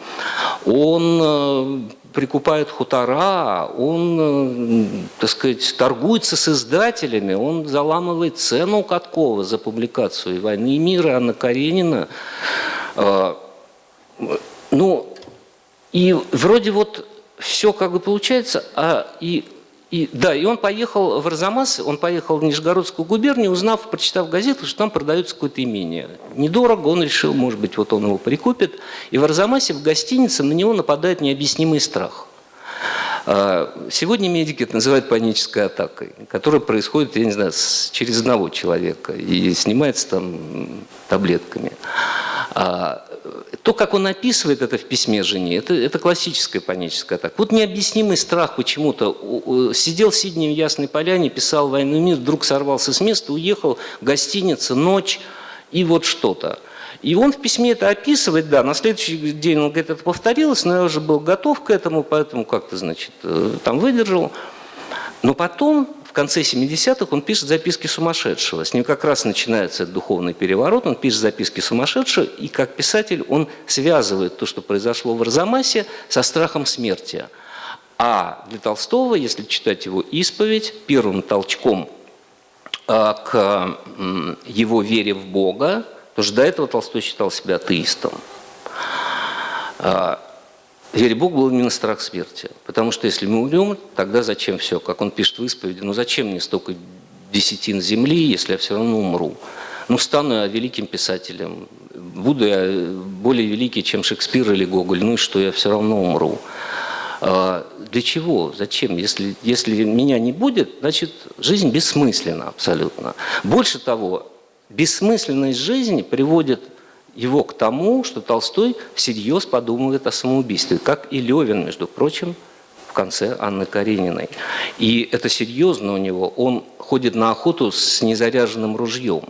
Он э, прикупает хутора, он, э, так сказать, торгуется с издателями, он заламывает цену у Каткова за публикацию и «Войны и мира» Анна Каренина. Э, Ну, и вроде вот все как бы получается, а и, и да, и он поехал в Арзамас, он поехал в Нижегородскую губернию, узнав, прочитав газету, что там продается какое-то имение. Недорого, он решил, может быть, вот он его прикупит. И в Арзамасе в гостинице на него нападает необъяснимый страх. А, Сегодня медики это называют панической атакой, которая происходит, я не знаю, через одного человека и снимается там таблетками. А, То, как он описывает это в письме жене, это, это классическая паническая атака. Вот необъяснимый страх почему-то. Сидел в Сидне в Ясной Поляне, писал «Войну и мир», вдруг сорвался с места, уехал, гостиница, ночь и вот что-то. И он в письме это описывает, да, на следующий день он говорит, это повторилось, но я уже был готов к этому, поэтому как-то, значит, э, там выдержал. Но потом, в конце 70-х, он пишет записки сумасшедшего. С ним как раз начинается духовный переворот, он пишет записки сумасшедшего, и как писатель он связывает то, что произошло в Арзамасе, со страхом смерти. А для Толстого, если читать его исповедь, первым толчком а, к его вере в Бога, потому что до этого Толстой считал себя атеистом. А, Вере в Бога был именно страх смерти. Потому что если мы умрем, тогда зачем все? Как он пишет в исповеди, ну зачем мне столько десятин земли, если я все равно умру? Ну стану я великим писателем, буду я более великий, чем Шекспир или Гоголь, ну и что, я все равно умру. А, Для чего? Зачем? Если, если меня не будет, значит, жизнь бессмысленна абсолютно. Больше того, бессмысленность жизни приводит его к тому, что Толстой всерьез подумывает о самоубийстве, как и Левин, между прочим, в конце Анны Карениной. И это серьезно у него. Он ходит на охоту с незаряженным ружьем,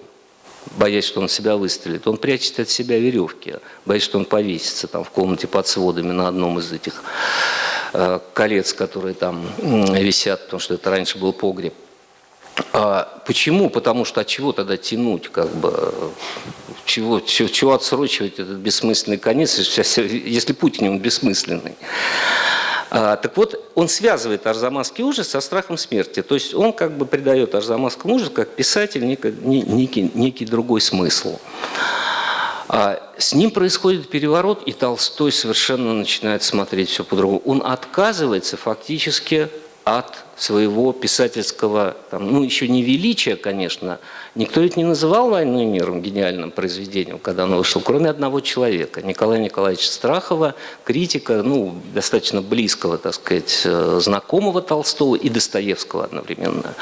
боясь, что он себя выстрелит. Он прячет от себя веревки, боясь, что он повесится там в комнате под сводами на одном из этих э, колец, которые там висят, потому что это раньше был погреб. А почему? Потому что от чего тогда тянуть, как бы, чего, чего, чего отсрочивать этот бессмысленный конец, если Путин он бессмысленный. А, так вот, он связывает арзамасский ужас со страхом смерти. То есть он как бы придает арзамасскому ужасу, как писатель, некий, некий, некий другой смысл. А С ним происходит переворот, и Толстой совершенно начинает смотреть все по-другому. Он отказывается фактически от своего писательского, там, ну еще не величия, конечно, никто ведь не называл «Войну и мир» гениальным произведением, когда оно вышло, кроме одного человека, Николая Николаевича Страхова, критика, ну, достаточно близкого, так сказать, э, знакомого Толстого и Достоевского одновременно,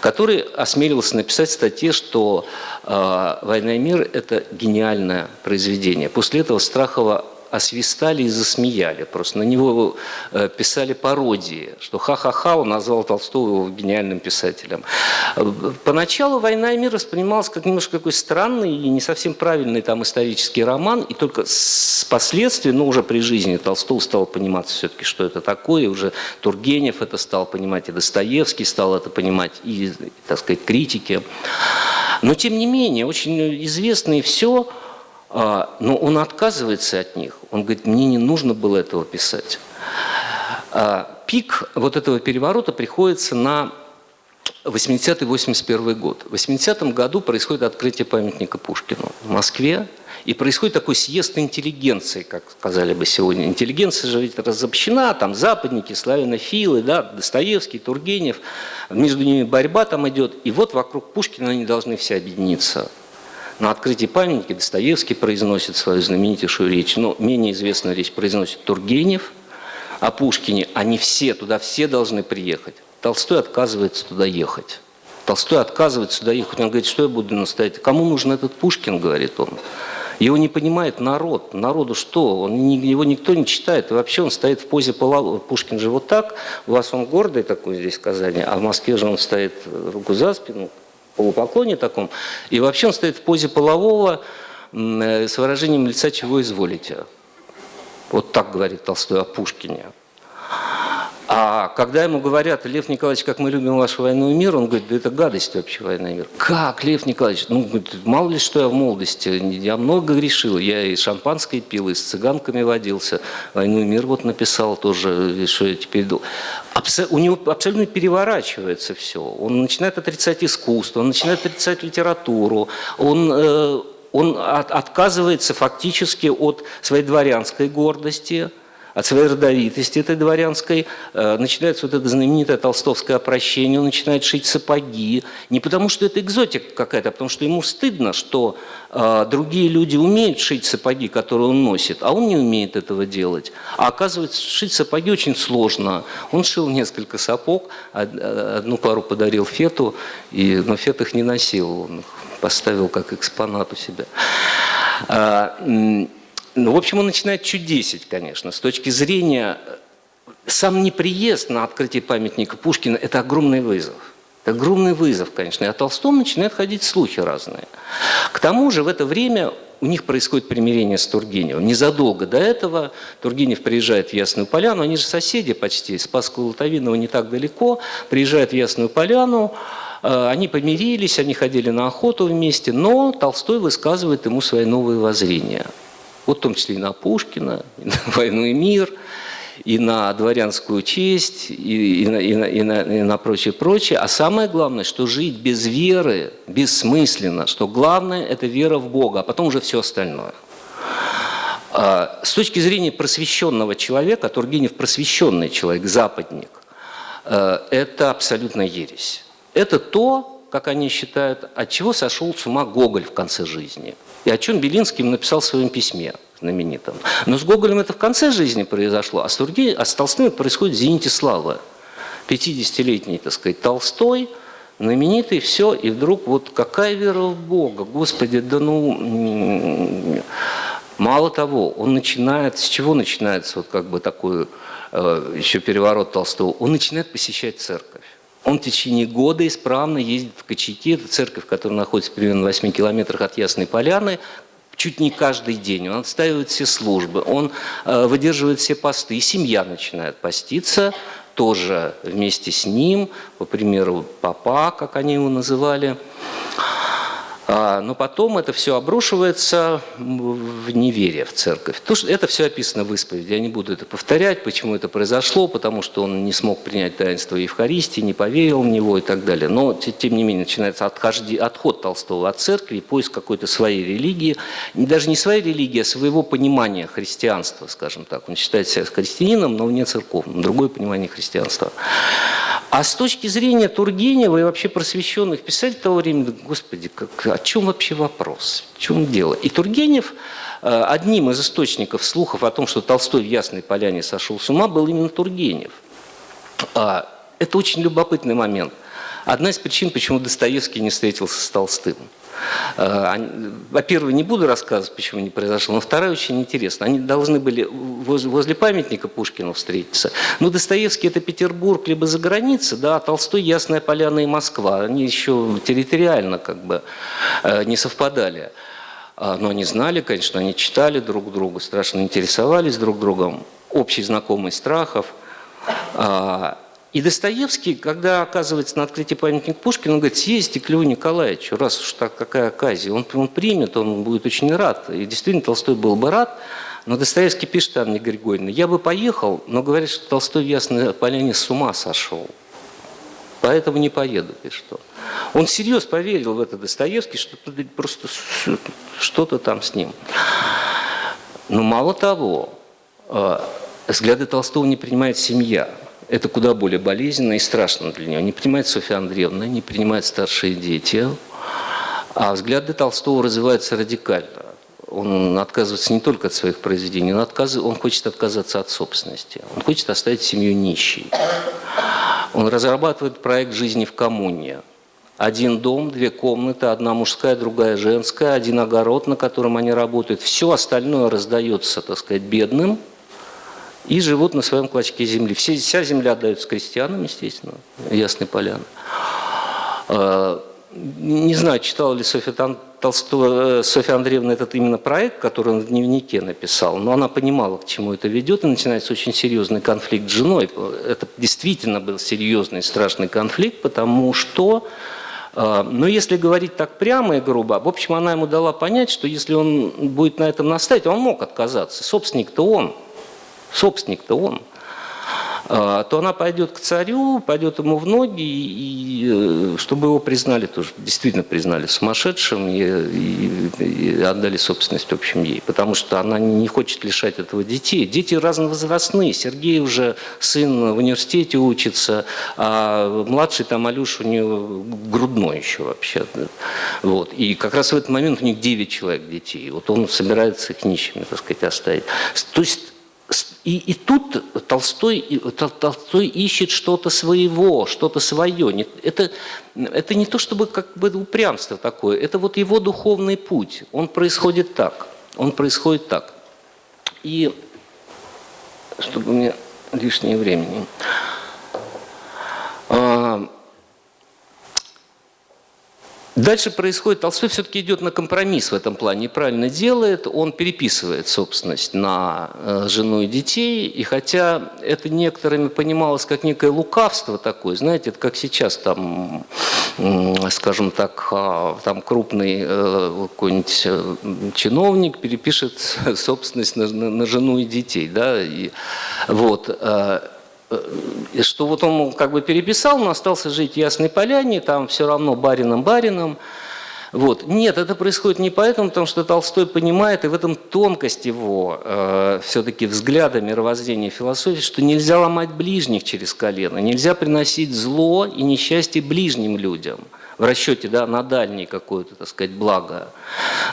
который осмеливался написать в статье, что э, «Война и мир» – это гениальное произведение. После этого Страхова освистали и засмеяли. Просто на него э, писали пародии, что ха-ха-ха, он назвал Толстого гениальным писателем. Поначалу «Война и мир» воспринималась как немножко какой странный и не совсем правильный там исторический роман, и только с последствий, ну уже при жизни Толстого стал понимать все-таки, что это такое, и уже Тургенев это стал понимать, и Достоевский стал это понимать, и, так сказать, критики. Но, тем не менее, очень известно и все, но он отказывается от них. Он говорит, мне не нужно было этого писать. А, пик вот этого переворота приходится на 80-81 год. В 80 году происходит открытие памятника Пушкину в Москве. И происходит такой съезд интеллигенции, как сказали бы сегодня. Интеллигенция же ведь разобщена, там западники, славянофилы, да, Достоевский, Тургенев. Между ними борьба там идет. И вот вокруг Пушкина они должны все объединиться. На открытии памятника Достоевский произносит свою знаменитейшую речь, но менее известную речь произносит Тургенев о Пушкине. Они все, туда все должны приехать. Толстой отказывается туда ехать. Толстой отказывается туда ехать. Он говорит, что я буду настоять? Кому нужен этот Пушкин, говорит он. Его не понимает народ. Народу что? Он, его никто не читает. И вообще он стоит в позе полового. Пушкин же вот так. У вас он гордый такой здесь в Казани, а в Москве же он стоит руку за спину, полупоклоне таком, и вообще он стоит в позе полового э, с выражением лица «чего изволите». Вот так говорит Толстой о Пушкине. А когда ему говорят, Лев Николаевич, как мы любим вашу войну и мир, он говорит, да это гадость вообще война и мир. Как, Лев Николаевич? Ну, говорит, мало ли что я в молодости, я много грешил, я и шампанское пил, и с цыганками водился, войну и мир вот написал тоже, что я теперь. Абсо у него абсолютно переворачивается все. Он начинает отрицать искусство, он начинает отрицать литературу, он... Э, он от, отказывается фактически от своей дворянской гордости, от своей родовитости этой дворянской, э, начинается вот это знаменитое толстовское опрощение, он начинает шить сапоги, не потому что это экзотика какая-то, а потому что ему стыдно, что э, другие люди умеют шить сапоги, которые он носит, а он не умеет этого делать. А оказывается, шить сапоги очень сложно. Он шил несколько сапог, одну пару подарил Фету, но Фет их не носил, он их поставил как экспонат у себя. Ну, в общем, он начинает чудесить, конечно. С точки зрения... Э, сам неприезд на открытие памятника Пушкина – это огромный вызов. Это огромный вызов, конечно. И о Толстом начинают ходить слухи разные. К тому же в это время у них происходит примирение с Тургеневым. Незадолго до этого Тургенев приезжает в Ясную Поляну, они же соседи почти, Спасского Лутовинова не так далеко, приезжает в Ясную Поляну, э, они помирились, они ходили на охоту вместе, но Толстой высказывает ему свои новые воззрения – вот в том числе и на Пушкина, и на «Войну и мир», и на дворянскую честь, и, и, на, и, на, и, на, и на прочее, прочее. А самое главное, что жить без веры бессмысленно, что главное – это вера в Бога, а потом уже все остальное. А, с точки зрения просвещенного человека, Тургенев просвещенный человек, западник, э, это абсолютно ересь. Это то, как они считают, от чего сошел с ума Гоголь в конце жизни. И о чем Белинский написал в своем письме знаменитом. Но с Гоголем это в конце жизни произошло, а с, Тургеневым, а с Толстым происходит в «Зените славы». 50-летний, так сказать, Толстой, знаменитый, все, и вдруг вот какая вера в Бога, Господи, да ну... Мало того, он начинает, с чего начинается вот как бы такой э, еще переворот Толстого? Он начинает посещать церковь. Он в течение года исправно ездит в Кочети, это церковь, которая находится примерно в 8 километрах от Ясной Поляны, чуть не каждый день. Он отстаивает все службы, он э, выдерживает все посты, и семья начинает поститься тоже вместе с ним, по примеру папа, как они его называли. А, но потом это все обрушивается в неверие в церковь. То, что это все описано в исповеди. Я не буду это повторять, почему это произошло, потому что он не смог принять таинство Евхаристии, не поверил в него и так далее. Но, тем не менее, начинается отхожди, отход Толстого от церкви, поиск какой-то своей религии. Даже не своей религии, а своего понимания христианства, скажем так. Он считает себя христианином, но не церковным. Другое понимание христианства. А с точки зрения Тургенева и вообще просвещенных писателей того времени, господи, как, о чем вообще вопрос, в чем дело? И Тургенев э, одним из источников слухов о том, что Толстой в Ясной Поляне сошел с ума, был именно Тургенев. А, это очень любопытный момент. Одна из причин, почему Достоевский не встретился с Толстым – во-первых, не буду рассказывать, почему не произошло, но вторая очень интересна. Они должны были возле памятника Пушкину встретиться. Но Достоевский – это Петербург, либо за границей, да, а Толстой – Ясная Поляна и Москва. Они еще территориально как бы э, не совпадали. А, но они знали, конечно, они читали друг друга, страшно интересовались друг другом. Общий знакомый страхов. И Достоевский, когда оказывается на открытии памятника Пушкину, он говорит, съездите к Льву Николаевичу, раз уж так какая оказия. Он, он примет, он будет очень рад. И действительно, Толстой был бы рад. Но Достоевский пишет Анне Григорьевне, я бы поехал, но говорят, что Толстой в Ясной Поляне с ума сошел. Поэтому не поеду, пишет он. Он всерьез поверил в это Достоевский, что просто что-то там с ним. Но мало того, э, взгляды Толстого не принимает семья это куда более болезненно и страшно для нее. Не принимает Софья Андреевна, не принимают старшие дети. А взгляды Толстого развиваются радикально. Он отказывается не только от своих произведений, он, отказ... он хочет отказаться от собственности. Он хочет оставить семью нищей. Он разрабатывает проект жизни в коммуне. Один дом, две комнаты, одна мужская, другая женская, один огород, на котором они работают. Все остальное раздается, так сказать, бедным – и живут на своем клочке земли. Вся земля отдается крестьянам, естественно, Ясной Поляны. А, не знаю, читала ли Софья Толстого, э, Софья Андреевна этот именно проект, который он в дневнике написал, но она понимала, к чему это ведет, и начинается очень серьезный конфликт с женой. Это действительно был серьезный, страшный конфликт, потому что а, но если говорить так прямо и грубо, в общем, она ему дала понять, что если он будет на этом настаивать, он мог отказаться. Собственник-то он собственник-то он, а, то она пойдет к царю, пойдет ему в ноги, и, э, чтобы его признали тоже, действительно признали сумасшедшим и, и, и отдали собственность, в общем, ей. Потому что она не хочет лишать этого детей. Дети разновозрастные. Сергей уже сын в университете учится, а младший там Алюша у нее грудной еще вообще. Вот. И как раз в этот момент у них 9 человек детей. Вот он собирается их нищими, так сказать, оставить. То есть и, и тут Толстой, Толстой ищет что-то своего, что-то свое. Это, это не то чтобы как бы упрямство такое, это вот его духовный путь. Он происходит так. Он происходит так. И чтобы мне лишнее времени. Дальше происходит, Толстой все-таки идет на компромисс в этом плане, правильно делает, он переписывает собственность на э, жену и детей, и хотя это некоторыми понималось как некое лукавство такое, знаете, это как сейчас там, скажем так, а, там крупный э, какой-нибудь э, чиновник перепишет собственность на, на, на жену и детей, да, и вот, что вот он как бы переписал, но остался жить в Ясной Поляне, там все равно барином-барином. Вот. Нет, это происходит не поэтому, потому что Толстой понимает, и в этом тонкость его э, все-таки взгляда мировоззрения философии, что нельзя ломать ближних через колено, нельзя приносить зло и несчастье ближним людям – в расчете да, на дальнее какое-то, так сказать, благо.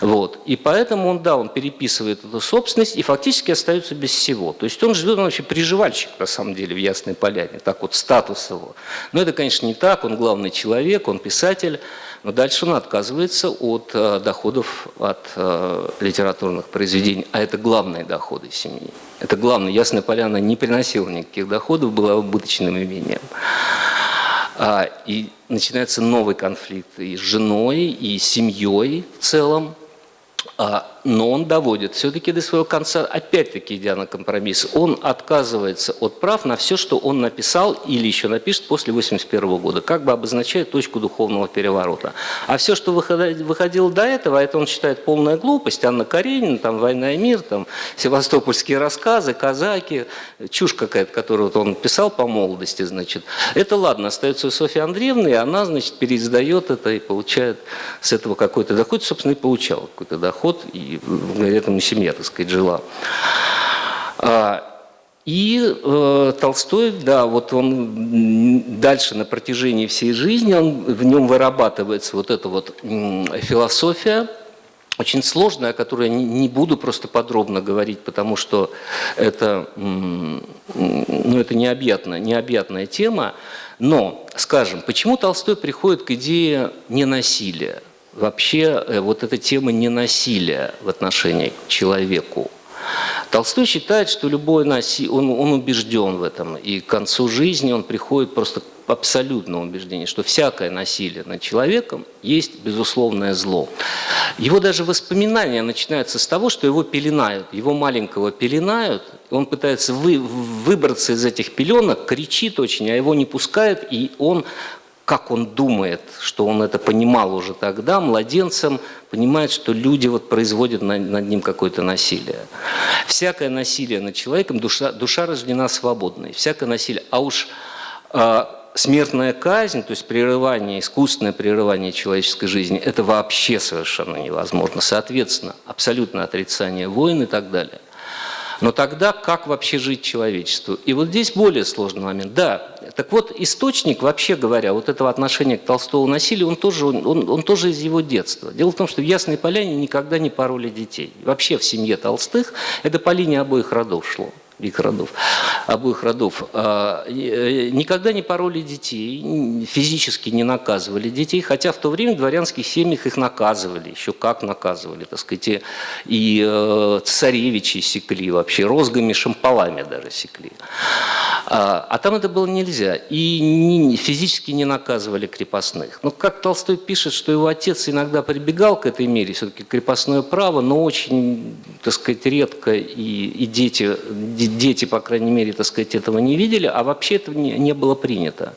Вот. И поэтому он, да, он переписывает эту собственность и фактически остается без всего. То есть он живет, он вообще приживальщик, на самом деле, в Ясной Поляне, так вот статус его. Но это, конечно, не так, он главный человек, он писатель, но дальше он отказывается от э, доходов от э, литературных произведений, а это главные доходы семьи. Это главное. Ясная Поляна не приносила никаких доходов, была убыточным имением. А, и начинается новый конфликт и с женой, и с семьей в целом. А, но он доводит все-таки до своего конца, опять-таки идя на компромисс, он отказывается от прав на все, что он написал или еще напишет после 1981 года, как бы обозначает точку духовного переворота. А все, что выходило до этого, это он считает полная глупость, Анна Каренина, там «Война и мир», там севастопольские рассказы, казаки, чушь какая-то, которую вот он писал по молодости, значит. Это ладно, остается у Софьи Андреевны, и она, значит, переиздает это и получает с этого какой-то доход, собственно, и получала какой-то доход, и и этом семья, так сказать, жила. А, и э, Толстой, да, вот он дальше на протяжении всей жизни, он, в нем вырабатывается вот эта вот философия, очень сложная, о которой я не буду просто подробно говорить, потому что это, ну, это необъятная, необъятная тема. Но, скажем, почему Толстой приходит к идее ненасилия? Вообще э, вот эта тема ненасилия в отношении к человеку. Толстой считает, что любой насилие, он, он убежден в этом, и к концу жизни он приходит просто к абсолютному убеждению, что всякое насилие над человеком есть безусловное зло. Его даже воспоминания начинаются с того, что его пеленают, его маленького пеленают, он пытается вы, выбраться из этих пеленок, кричит очень, а его не пускают, и он как он думает, что он это понимал уже тогда, младенцем, понимает, что люди вот производят над, над ним какое-то насилие. Всякое насилие над человеком, душа, душа рождена свободной, всякое насилие. А уж э, смертная казнь, то есть прерывание, искусственное прерывание человеческой жизни, это вообще совершенно невозможно. Соответственно, абсолютное отрицание войн и так далее. Но тогда как вообще жить человечеству? И вот здесь более сложный момент. Да, так вот, источник, вообще говоря, вот этого отношения к Толстому насилию, он тоже, он, он тоже из его детства. Дело в том, что в Ясной Поляне никогда не пороли детей. Вообще в семье Толстых это по линии обоих родов шло их родов, обоих родов, а, э, никогда не пороли детей, физически не наказывали детей, хотя в то время в дворянских семьях их наказывали, еще как наказывали, так сказать, и, и э, царевичи секли вообще, розгами, шампалами даже секли. А, а там это было нельзя, и физически не наказывали крепостных. Но как Толстой пишет, что его отец иногда прибегал к этой мере, все-таки крепостное право, но очень, так сказать, редко, и, и дети дети, по крайней мере, так сказать, этого не видели, а вообще это не, не было принято.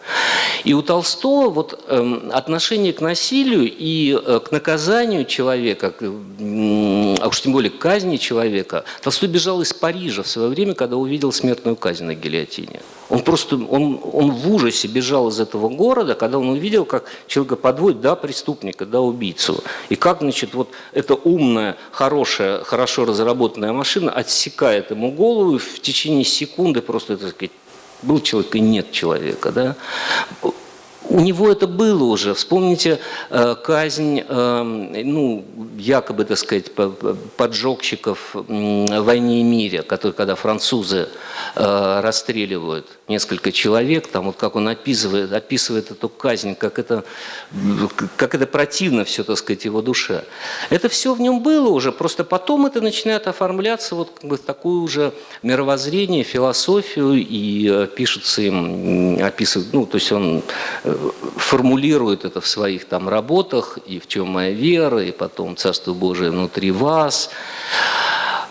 И у Толстого вот, э, отношение к насилию и э, к наказанию человека, а уж тем более к казни человека, Толстой бежал из Парижа в свое время, когда увидел смертную казнь на гильотине. Он просто, он, он в ужасе бежал из этого города, когда он увидел, как человека подводит, да, преступника, да, убийцу. И как, значит, вот эта умная, хорошая, хорошо разработанная машина отсекает ему голову, и в течение секунды просто, так сказать, был человек и нет человека, да у него это было уже. Вспомните э, казнь, э, ну, якобы, так сказать, поджогщиков в «Войне и мире», который, когда французы э, расстреливают несколько человек, там вот как он описывает, описывает эту казнь, как это, как это противно все, так сказать, его душе. Это все в нем было уже, просто потом это начинает оформляться вот как бы в такое уже мировоззрение, философию, и пишется им, описывает, ну, то есть он формулирует это в своих там работах, и в чем моя вера, и потом Царство Божие внутри вас.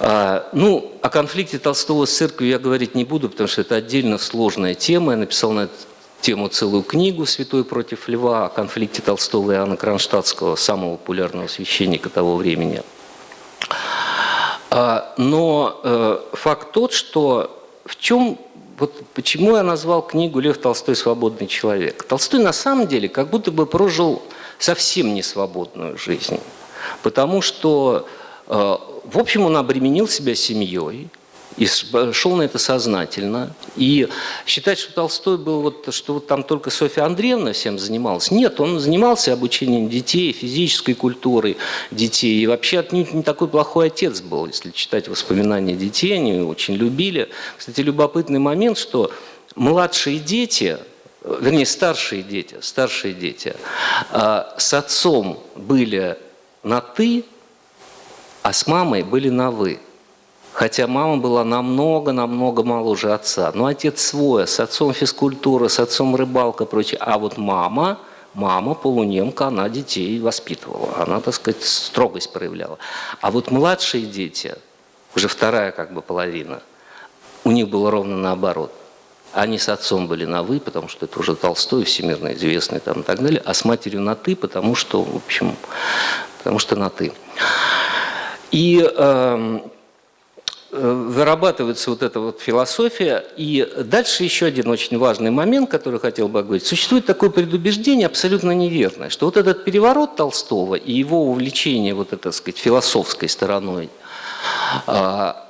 А, ну, о конфликте Толстого с церковью я говорить не буду, потому что это отдельно сложная тема. Я написал на эту тему целую книгу «Святой против льва» о конфликте Толстого и Иоанна Кронштадтского, самого популярного священника того времени. А, но э, факт тот, что в чем вот почему я назвал книгу «Лев Толстой. Свободный человек». Толстой на самом деле как будто бы прожил совсем не свободную жизнь, потому что, э, в общем, он обременил себя семьей, и шел на это сознательно. И считать, что Толстой был, вот, что вот там только Софья Андреевна всем занималась. Нет, он занимался обучением детей, физической культурой детей. И вообще отнюдь не такой плохой отец был, если читать воспоминания детей, они очень любили. Кстати, любопытный момент, что младшие дети, вернее, старшие дети, старшие дети а, с отцом были на «ты», а с мамой были на «вы». Хотя мама была намного-намного моложе отца. Но отец свой, с отцом физкультура, с отцом рыбалка, прочее. А вот мама, мама полунемка, она детей воспитывала. Она, так сказать, строгость проявляла. А вот младшие дети, уже вторая как бы половина, у них было ровно наоборот. Они с отцом были на «вы», потому что это уже Толстой, всемирно известный там и так далее, а с матерью на «ты», потому что, в общем, потому что на «ты». И э, Э, вырабатывается вот эта вот философия. И дальше еще один очень важный момент, который хотел бы говорить. Существует такое предубеждение абсолютно неверное, что вот этот переворот Толстого и его увлечение вот этой, так сказать, философской стороной а,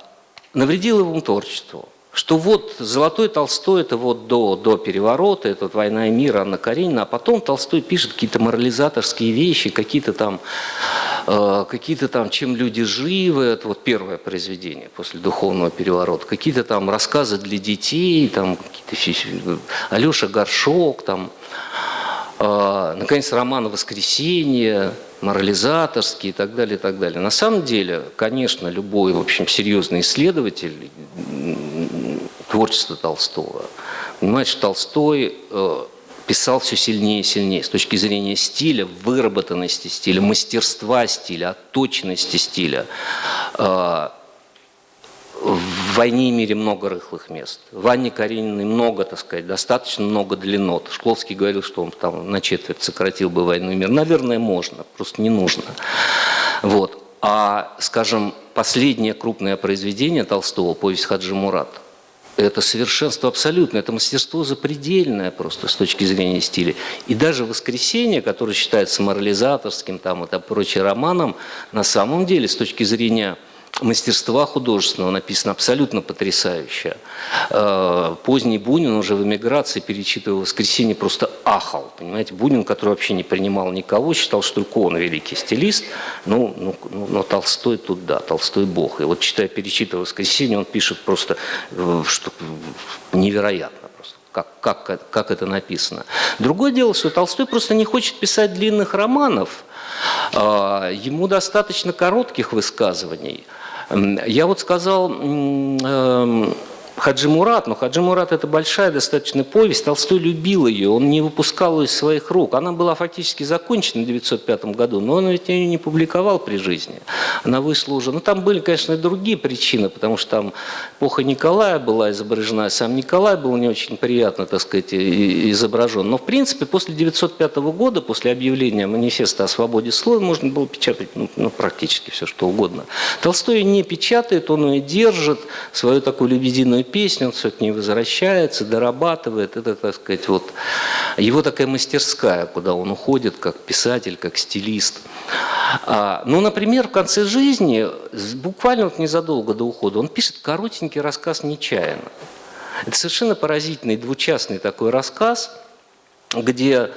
навредил его творчеству. Что вот Золотой Толстой, это вот до, до переворота, это вот «Война и мир», Анна Каренина, а потом Толстой пишет какие-то морализаторские вещи, какие-то там, э, какие-то там «Чем люди живы», это вот первое произведение после духовного переворота, какие-то там рассказы для детей, там какие-то Алеша Горшок, там, э, наконец, роман «Воскресенье», морализаторские и так далее, и так далее. На самом деле, конечно, любой, в общем, серьезный исследователь творчества Толстого понимает, что Толстой э, писал все сильнее и сильнее с точки зрения стиля, выработанности стиля, мастерства стиля, отточенности стиля. Э, в «Войне и мире» много рыхлых мест. В Анне Карениной много, так сказать, достаточно много длиннот. Шкловский говорил, что он там на четверть сократил бы «Войну и мир». Наверное, можно, просто не нужно. Вот. А, скажем, последнее крупное произведение Толстого, повесть Хаджи Мурат, это совершенство абсолютное, это мастерство запредельное просто с точки зрения стиля. И даже «Воскресенье», которое считается морализаторским там, и прочим романом, на самом деле с точки зрения мастерства художественного написано абсолютно потрясающе. Э, поздний Бунин уже в эмиграции, перечитывая «Воскресенье», просто ахал. Понимаете, Бунин, который вообще не принимал никого, считал, что только он великий стилист, ну, ну, ну, но Толстой тут да, Толстой бог. И вот читая, перечитывая «Воскресенье», он пишет просто э, что, невероятно как, как, как это написано. Другое дело, что Толстой просто не хочет писать длинных романов, а, ему достаточно коротких высказываний – я вот сказал эм, Хаджи Мурат, но Хаджи Мурат это большая достаточно повесть, Толстой любил ее, он не выпускал ее из своих рук. Она была фактически закончена в 1905 году, но он ведь ее не публиковал при жизни. Она вышла уже, ну там были, конечно, и другие причины, потому что там эпоха Николая была изображена, сам Николай был не очень приятно, так сказать, изображен. Но в принципе после 1905 года, после объявления манифеста о свободе слова, можно было печатать ну, ну, практически все, что угодно. Толстой не печатает, он ее держит, свою такую лебединую песни, он ней возвращается, дорабатывает. Это, так сказать, вот его такая мастерская, куда он уходит как писатель, как стилист. А, ну, например, в конце жизни, буквально вот незадолго до ухода, он пишет коротенький рассказ «Нечаянно». Это совершенно поразительный двучастный такой рассказ, где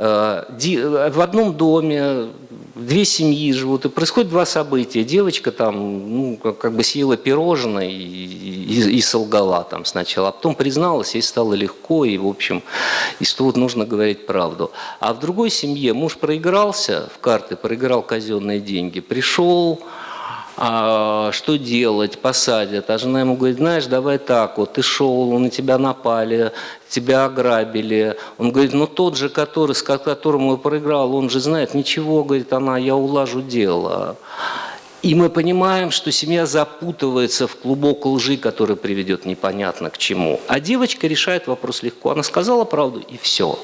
в одном доме две семьи живут, и происходит два события. Девочка там ну, как бы съела пирожное и, и, и солгала там сначала, а потом призналась, ей стало легко, и, в общем, из тут нужно говорить правду. А в другой семье муж проигрался в карты, проиграл казенные деньги, пришел, а, что делать, посадят. А жена ему говорит, знаешь, давай так, вот ты шел, на тебя напали, тебя ограбили. Он говорит, ну тот же, который, с которым я проиграл, он же знает, ничего, говорит она, я улажу дело. И мы понимаем, что семья запутывается в клубок лжи, который приведет непонятно к чему. А девочка решает вопрос легко. Она сказала правду, и все.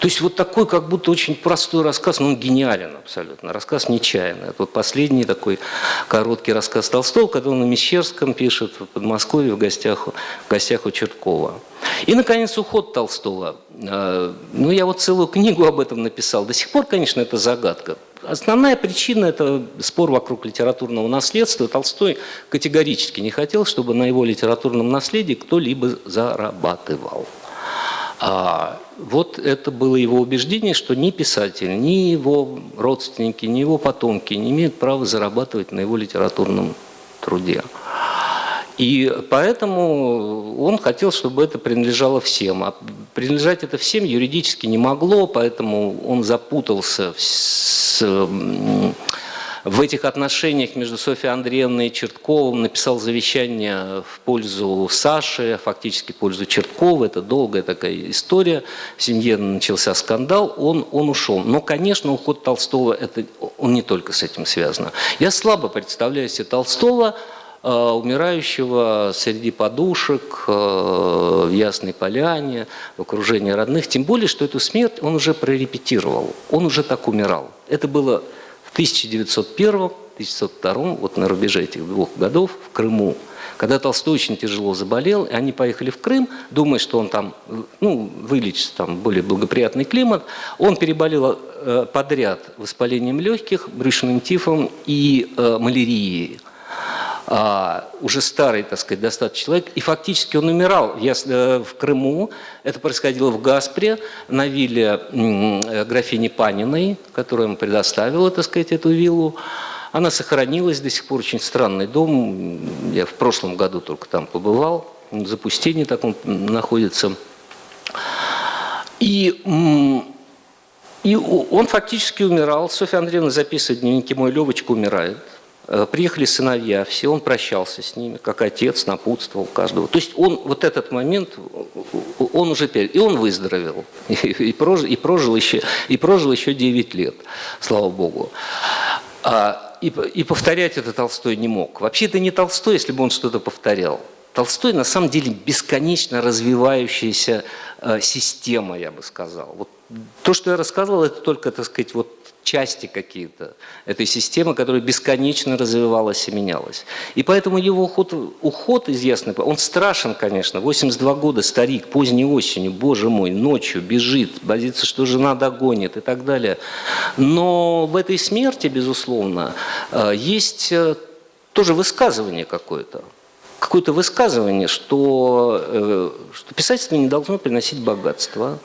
То есть вот такой как будто очень простой рассказ, но он гениален абсолютно. Рассказ нечаянный. Это вот последний такой короткий рассказ Толстого, когда он на Мещерском пишет, в Подмосковье, в гостях, в гостях у Черткова. И, наконец, уход Толстого. А, ну, я вот целую книгу об этом написал. До сих пор, конечно, это загадка. Основная причина – это спор вокруг литературного наследства. Толстой категорически не хотел, чтобы на его литературном наследии кто-либо зарабатывал. А вот это было его убеждение, что ни писатель, ни его родственники, ни его потомки не имеют права зарабатывать на его литературном труде. И поэтому он хотел, чтобы это принадлежало всем. А принадлежать это всем юридически не могло, поэтому он запутался с, в этих отношениях между Софьей Андреевной и Чертковым, написал завещание в пользу Саши, фактически в пользу Черткова. Это долгая такая история. В семье начался скандал, он, он ушел. Но, конечно, уход Толстого, это, он не только с этим связан. Я слабо представляю себе Толстого, умирающего среди подушек, э, в Ясной Поляне, в окружении родных. Тем более, что эту смерть он уже прорепетировал, он уже так умирал. Это было в 1901 1902, вот на рубеже этих двух годов в Крыму, когда Толстой очень тяжело заболел, и они поехали в Крым, думая, что он там ну, вылечится, там более благоприятный климат. Он переболел э, подряд воспалением легких, брюшным тифом и э, малярией. А, уже старый, так сказать, достаточно человек, и фактически он умирал э, в Крыму. Это происходило в Гаспре, на вилле графини Паниной, которая ему предоставила, так сказать, эту виллу. Она сохранилась до сих пор, очень странный дом. Я в прошлом году только там побывал, в запустении таком находится. И, и он фактически умирал. Софья Андреевна записывает дневники «Мой Левочка умирает». Э, приехали сыновья, все, он прощался с ними, как отец, напутствовал каждого. То есть он вот этот момент, он уже, и он выздоровел, и, прожил, и, прожил, еще, и прожил еще 9 лет, слава Богу. А, и, и повторять это Толстой не мог. Вообще это не Толстой, если бы он что-то повторял. Толстой на самом деле бесконечно развивающаяся э, система, я бы сказал. Вот то, что я рассказывал, это только, так сказать, вот части какие-то этой системы, которая бесконечно развивалась и менялась. И поэтому его уход, уход из он страшен, конечно, 82 года, старик, поздней осенью, боже мой, ночью бежит, боится, что жена догонит и так далее. Но в этой смерти, безусловно, э, есть э, тоже высказывание какое-то какое-то высказывание, что, э, что писательство не должно приносить богатство,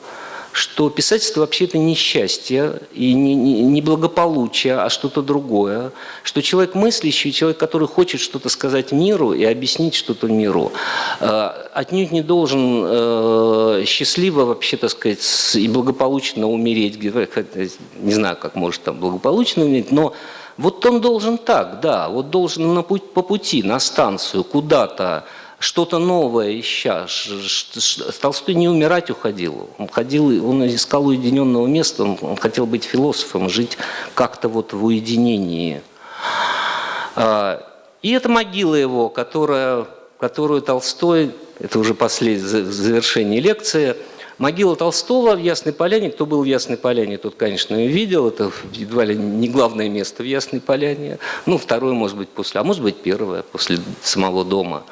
что писательство вообще это не счастье и не, не, не благополучие, а что-то другое, что человек мыслящий, человек, который хочет что-то сказать миру и объяснить что-то миру, э, отнюдь не должен э, счастливо вообще, так сказать, и благополучно умереть, не знаю, как может там благополучно умереть, но вот он должен так, да, вот должен на путь, по пути, на станцию, куда-то, что-то новое ища. Толстой не умирать уходил. Он ходил, он искал уединенного места, он, хотел быть философом, жить как-то вот в уединении. А, и это могила его, которая, которую Толстой, это уже последнее завершение лекции, Могила Толстого в Ясной Поляне, кто был в Ясной Поляне, тот, конечно, ее видел, это едва ли не главное место в Ясной Поляне, ну, второе, может быть, после, а может быть, первое, после самого дома.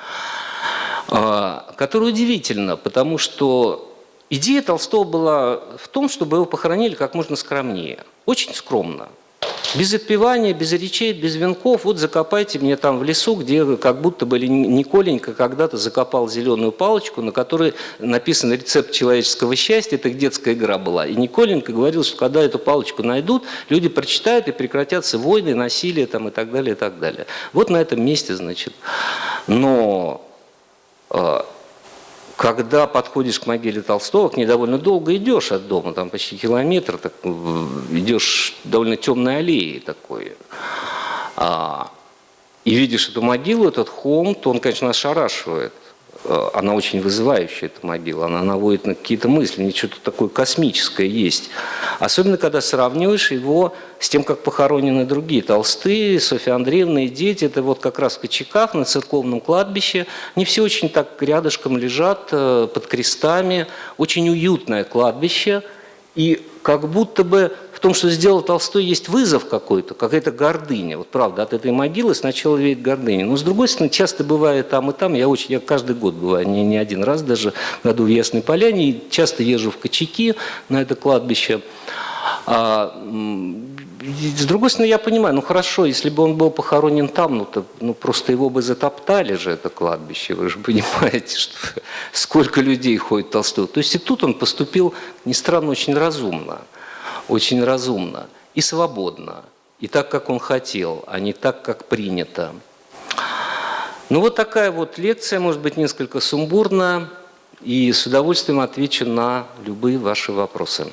А, которое удивительно, потому что идея Толстого была в том, чтобы его похоронили как можно скромнее, очень скромно. Без отпевания, без речей, без венков, вот закопайте мне там в лесу, где как будто бы Николенька когда-то закопал зеленую палочку, на которой написан рецепт человеческого счастья, это детская игра была. И Николенька говорил, что когда эту палочку найдут, люди прочитают и прекратятся войны, насилие там, и так далее, и так далее. Вот на этом месте, значит. Но когда подходишь к могиле Толстого, к ней довольно долго идешь от дома, там почти километр, так, идешь довольно темной аллеей такой, а, и видишь эту могилу, этот холм, то он, конечно, ошарашивает. Э, она очень вызывающая, эта могила, она наводит на какие-то мысли, у нее что-то такое космическое есть. Особенно, когда сравниваешь его с тем, как похоронены другие толстые, Софья Андреевна и дети, это вот как раз в Кочеках на церковном кладбище, они все очень так рядышком лежат, э, под крестами, очень уютное кладбище, и как будто бы в том, что сделал Толстой, есть вызов какой-то, какая-то гордыня. Вот правда, от этой могилы сначала веет гордыня. Но с другой стороны, часто бывает там и там, я, очень, я каждый год бываю, не, не один раз даже, году в Ясной Поляне, и часто езжу в Кочаки на это кладбище. А, с другой стороны, я понимаю, ну хорошо, если бы он был похоронен там, ну, то, ну просто его бы затоптали же, это кладбище, вы же понимаете, что сколько людей ходит Толстой. То есть и тут он поступил, не странно, очень разумно очень разумно и свободно, и так, как он хотел, а не так, как принято. Ну вот такая вот лекция, может быть, несколько сумбурная, и с удовольствием отвечу на любые ваши вопросы.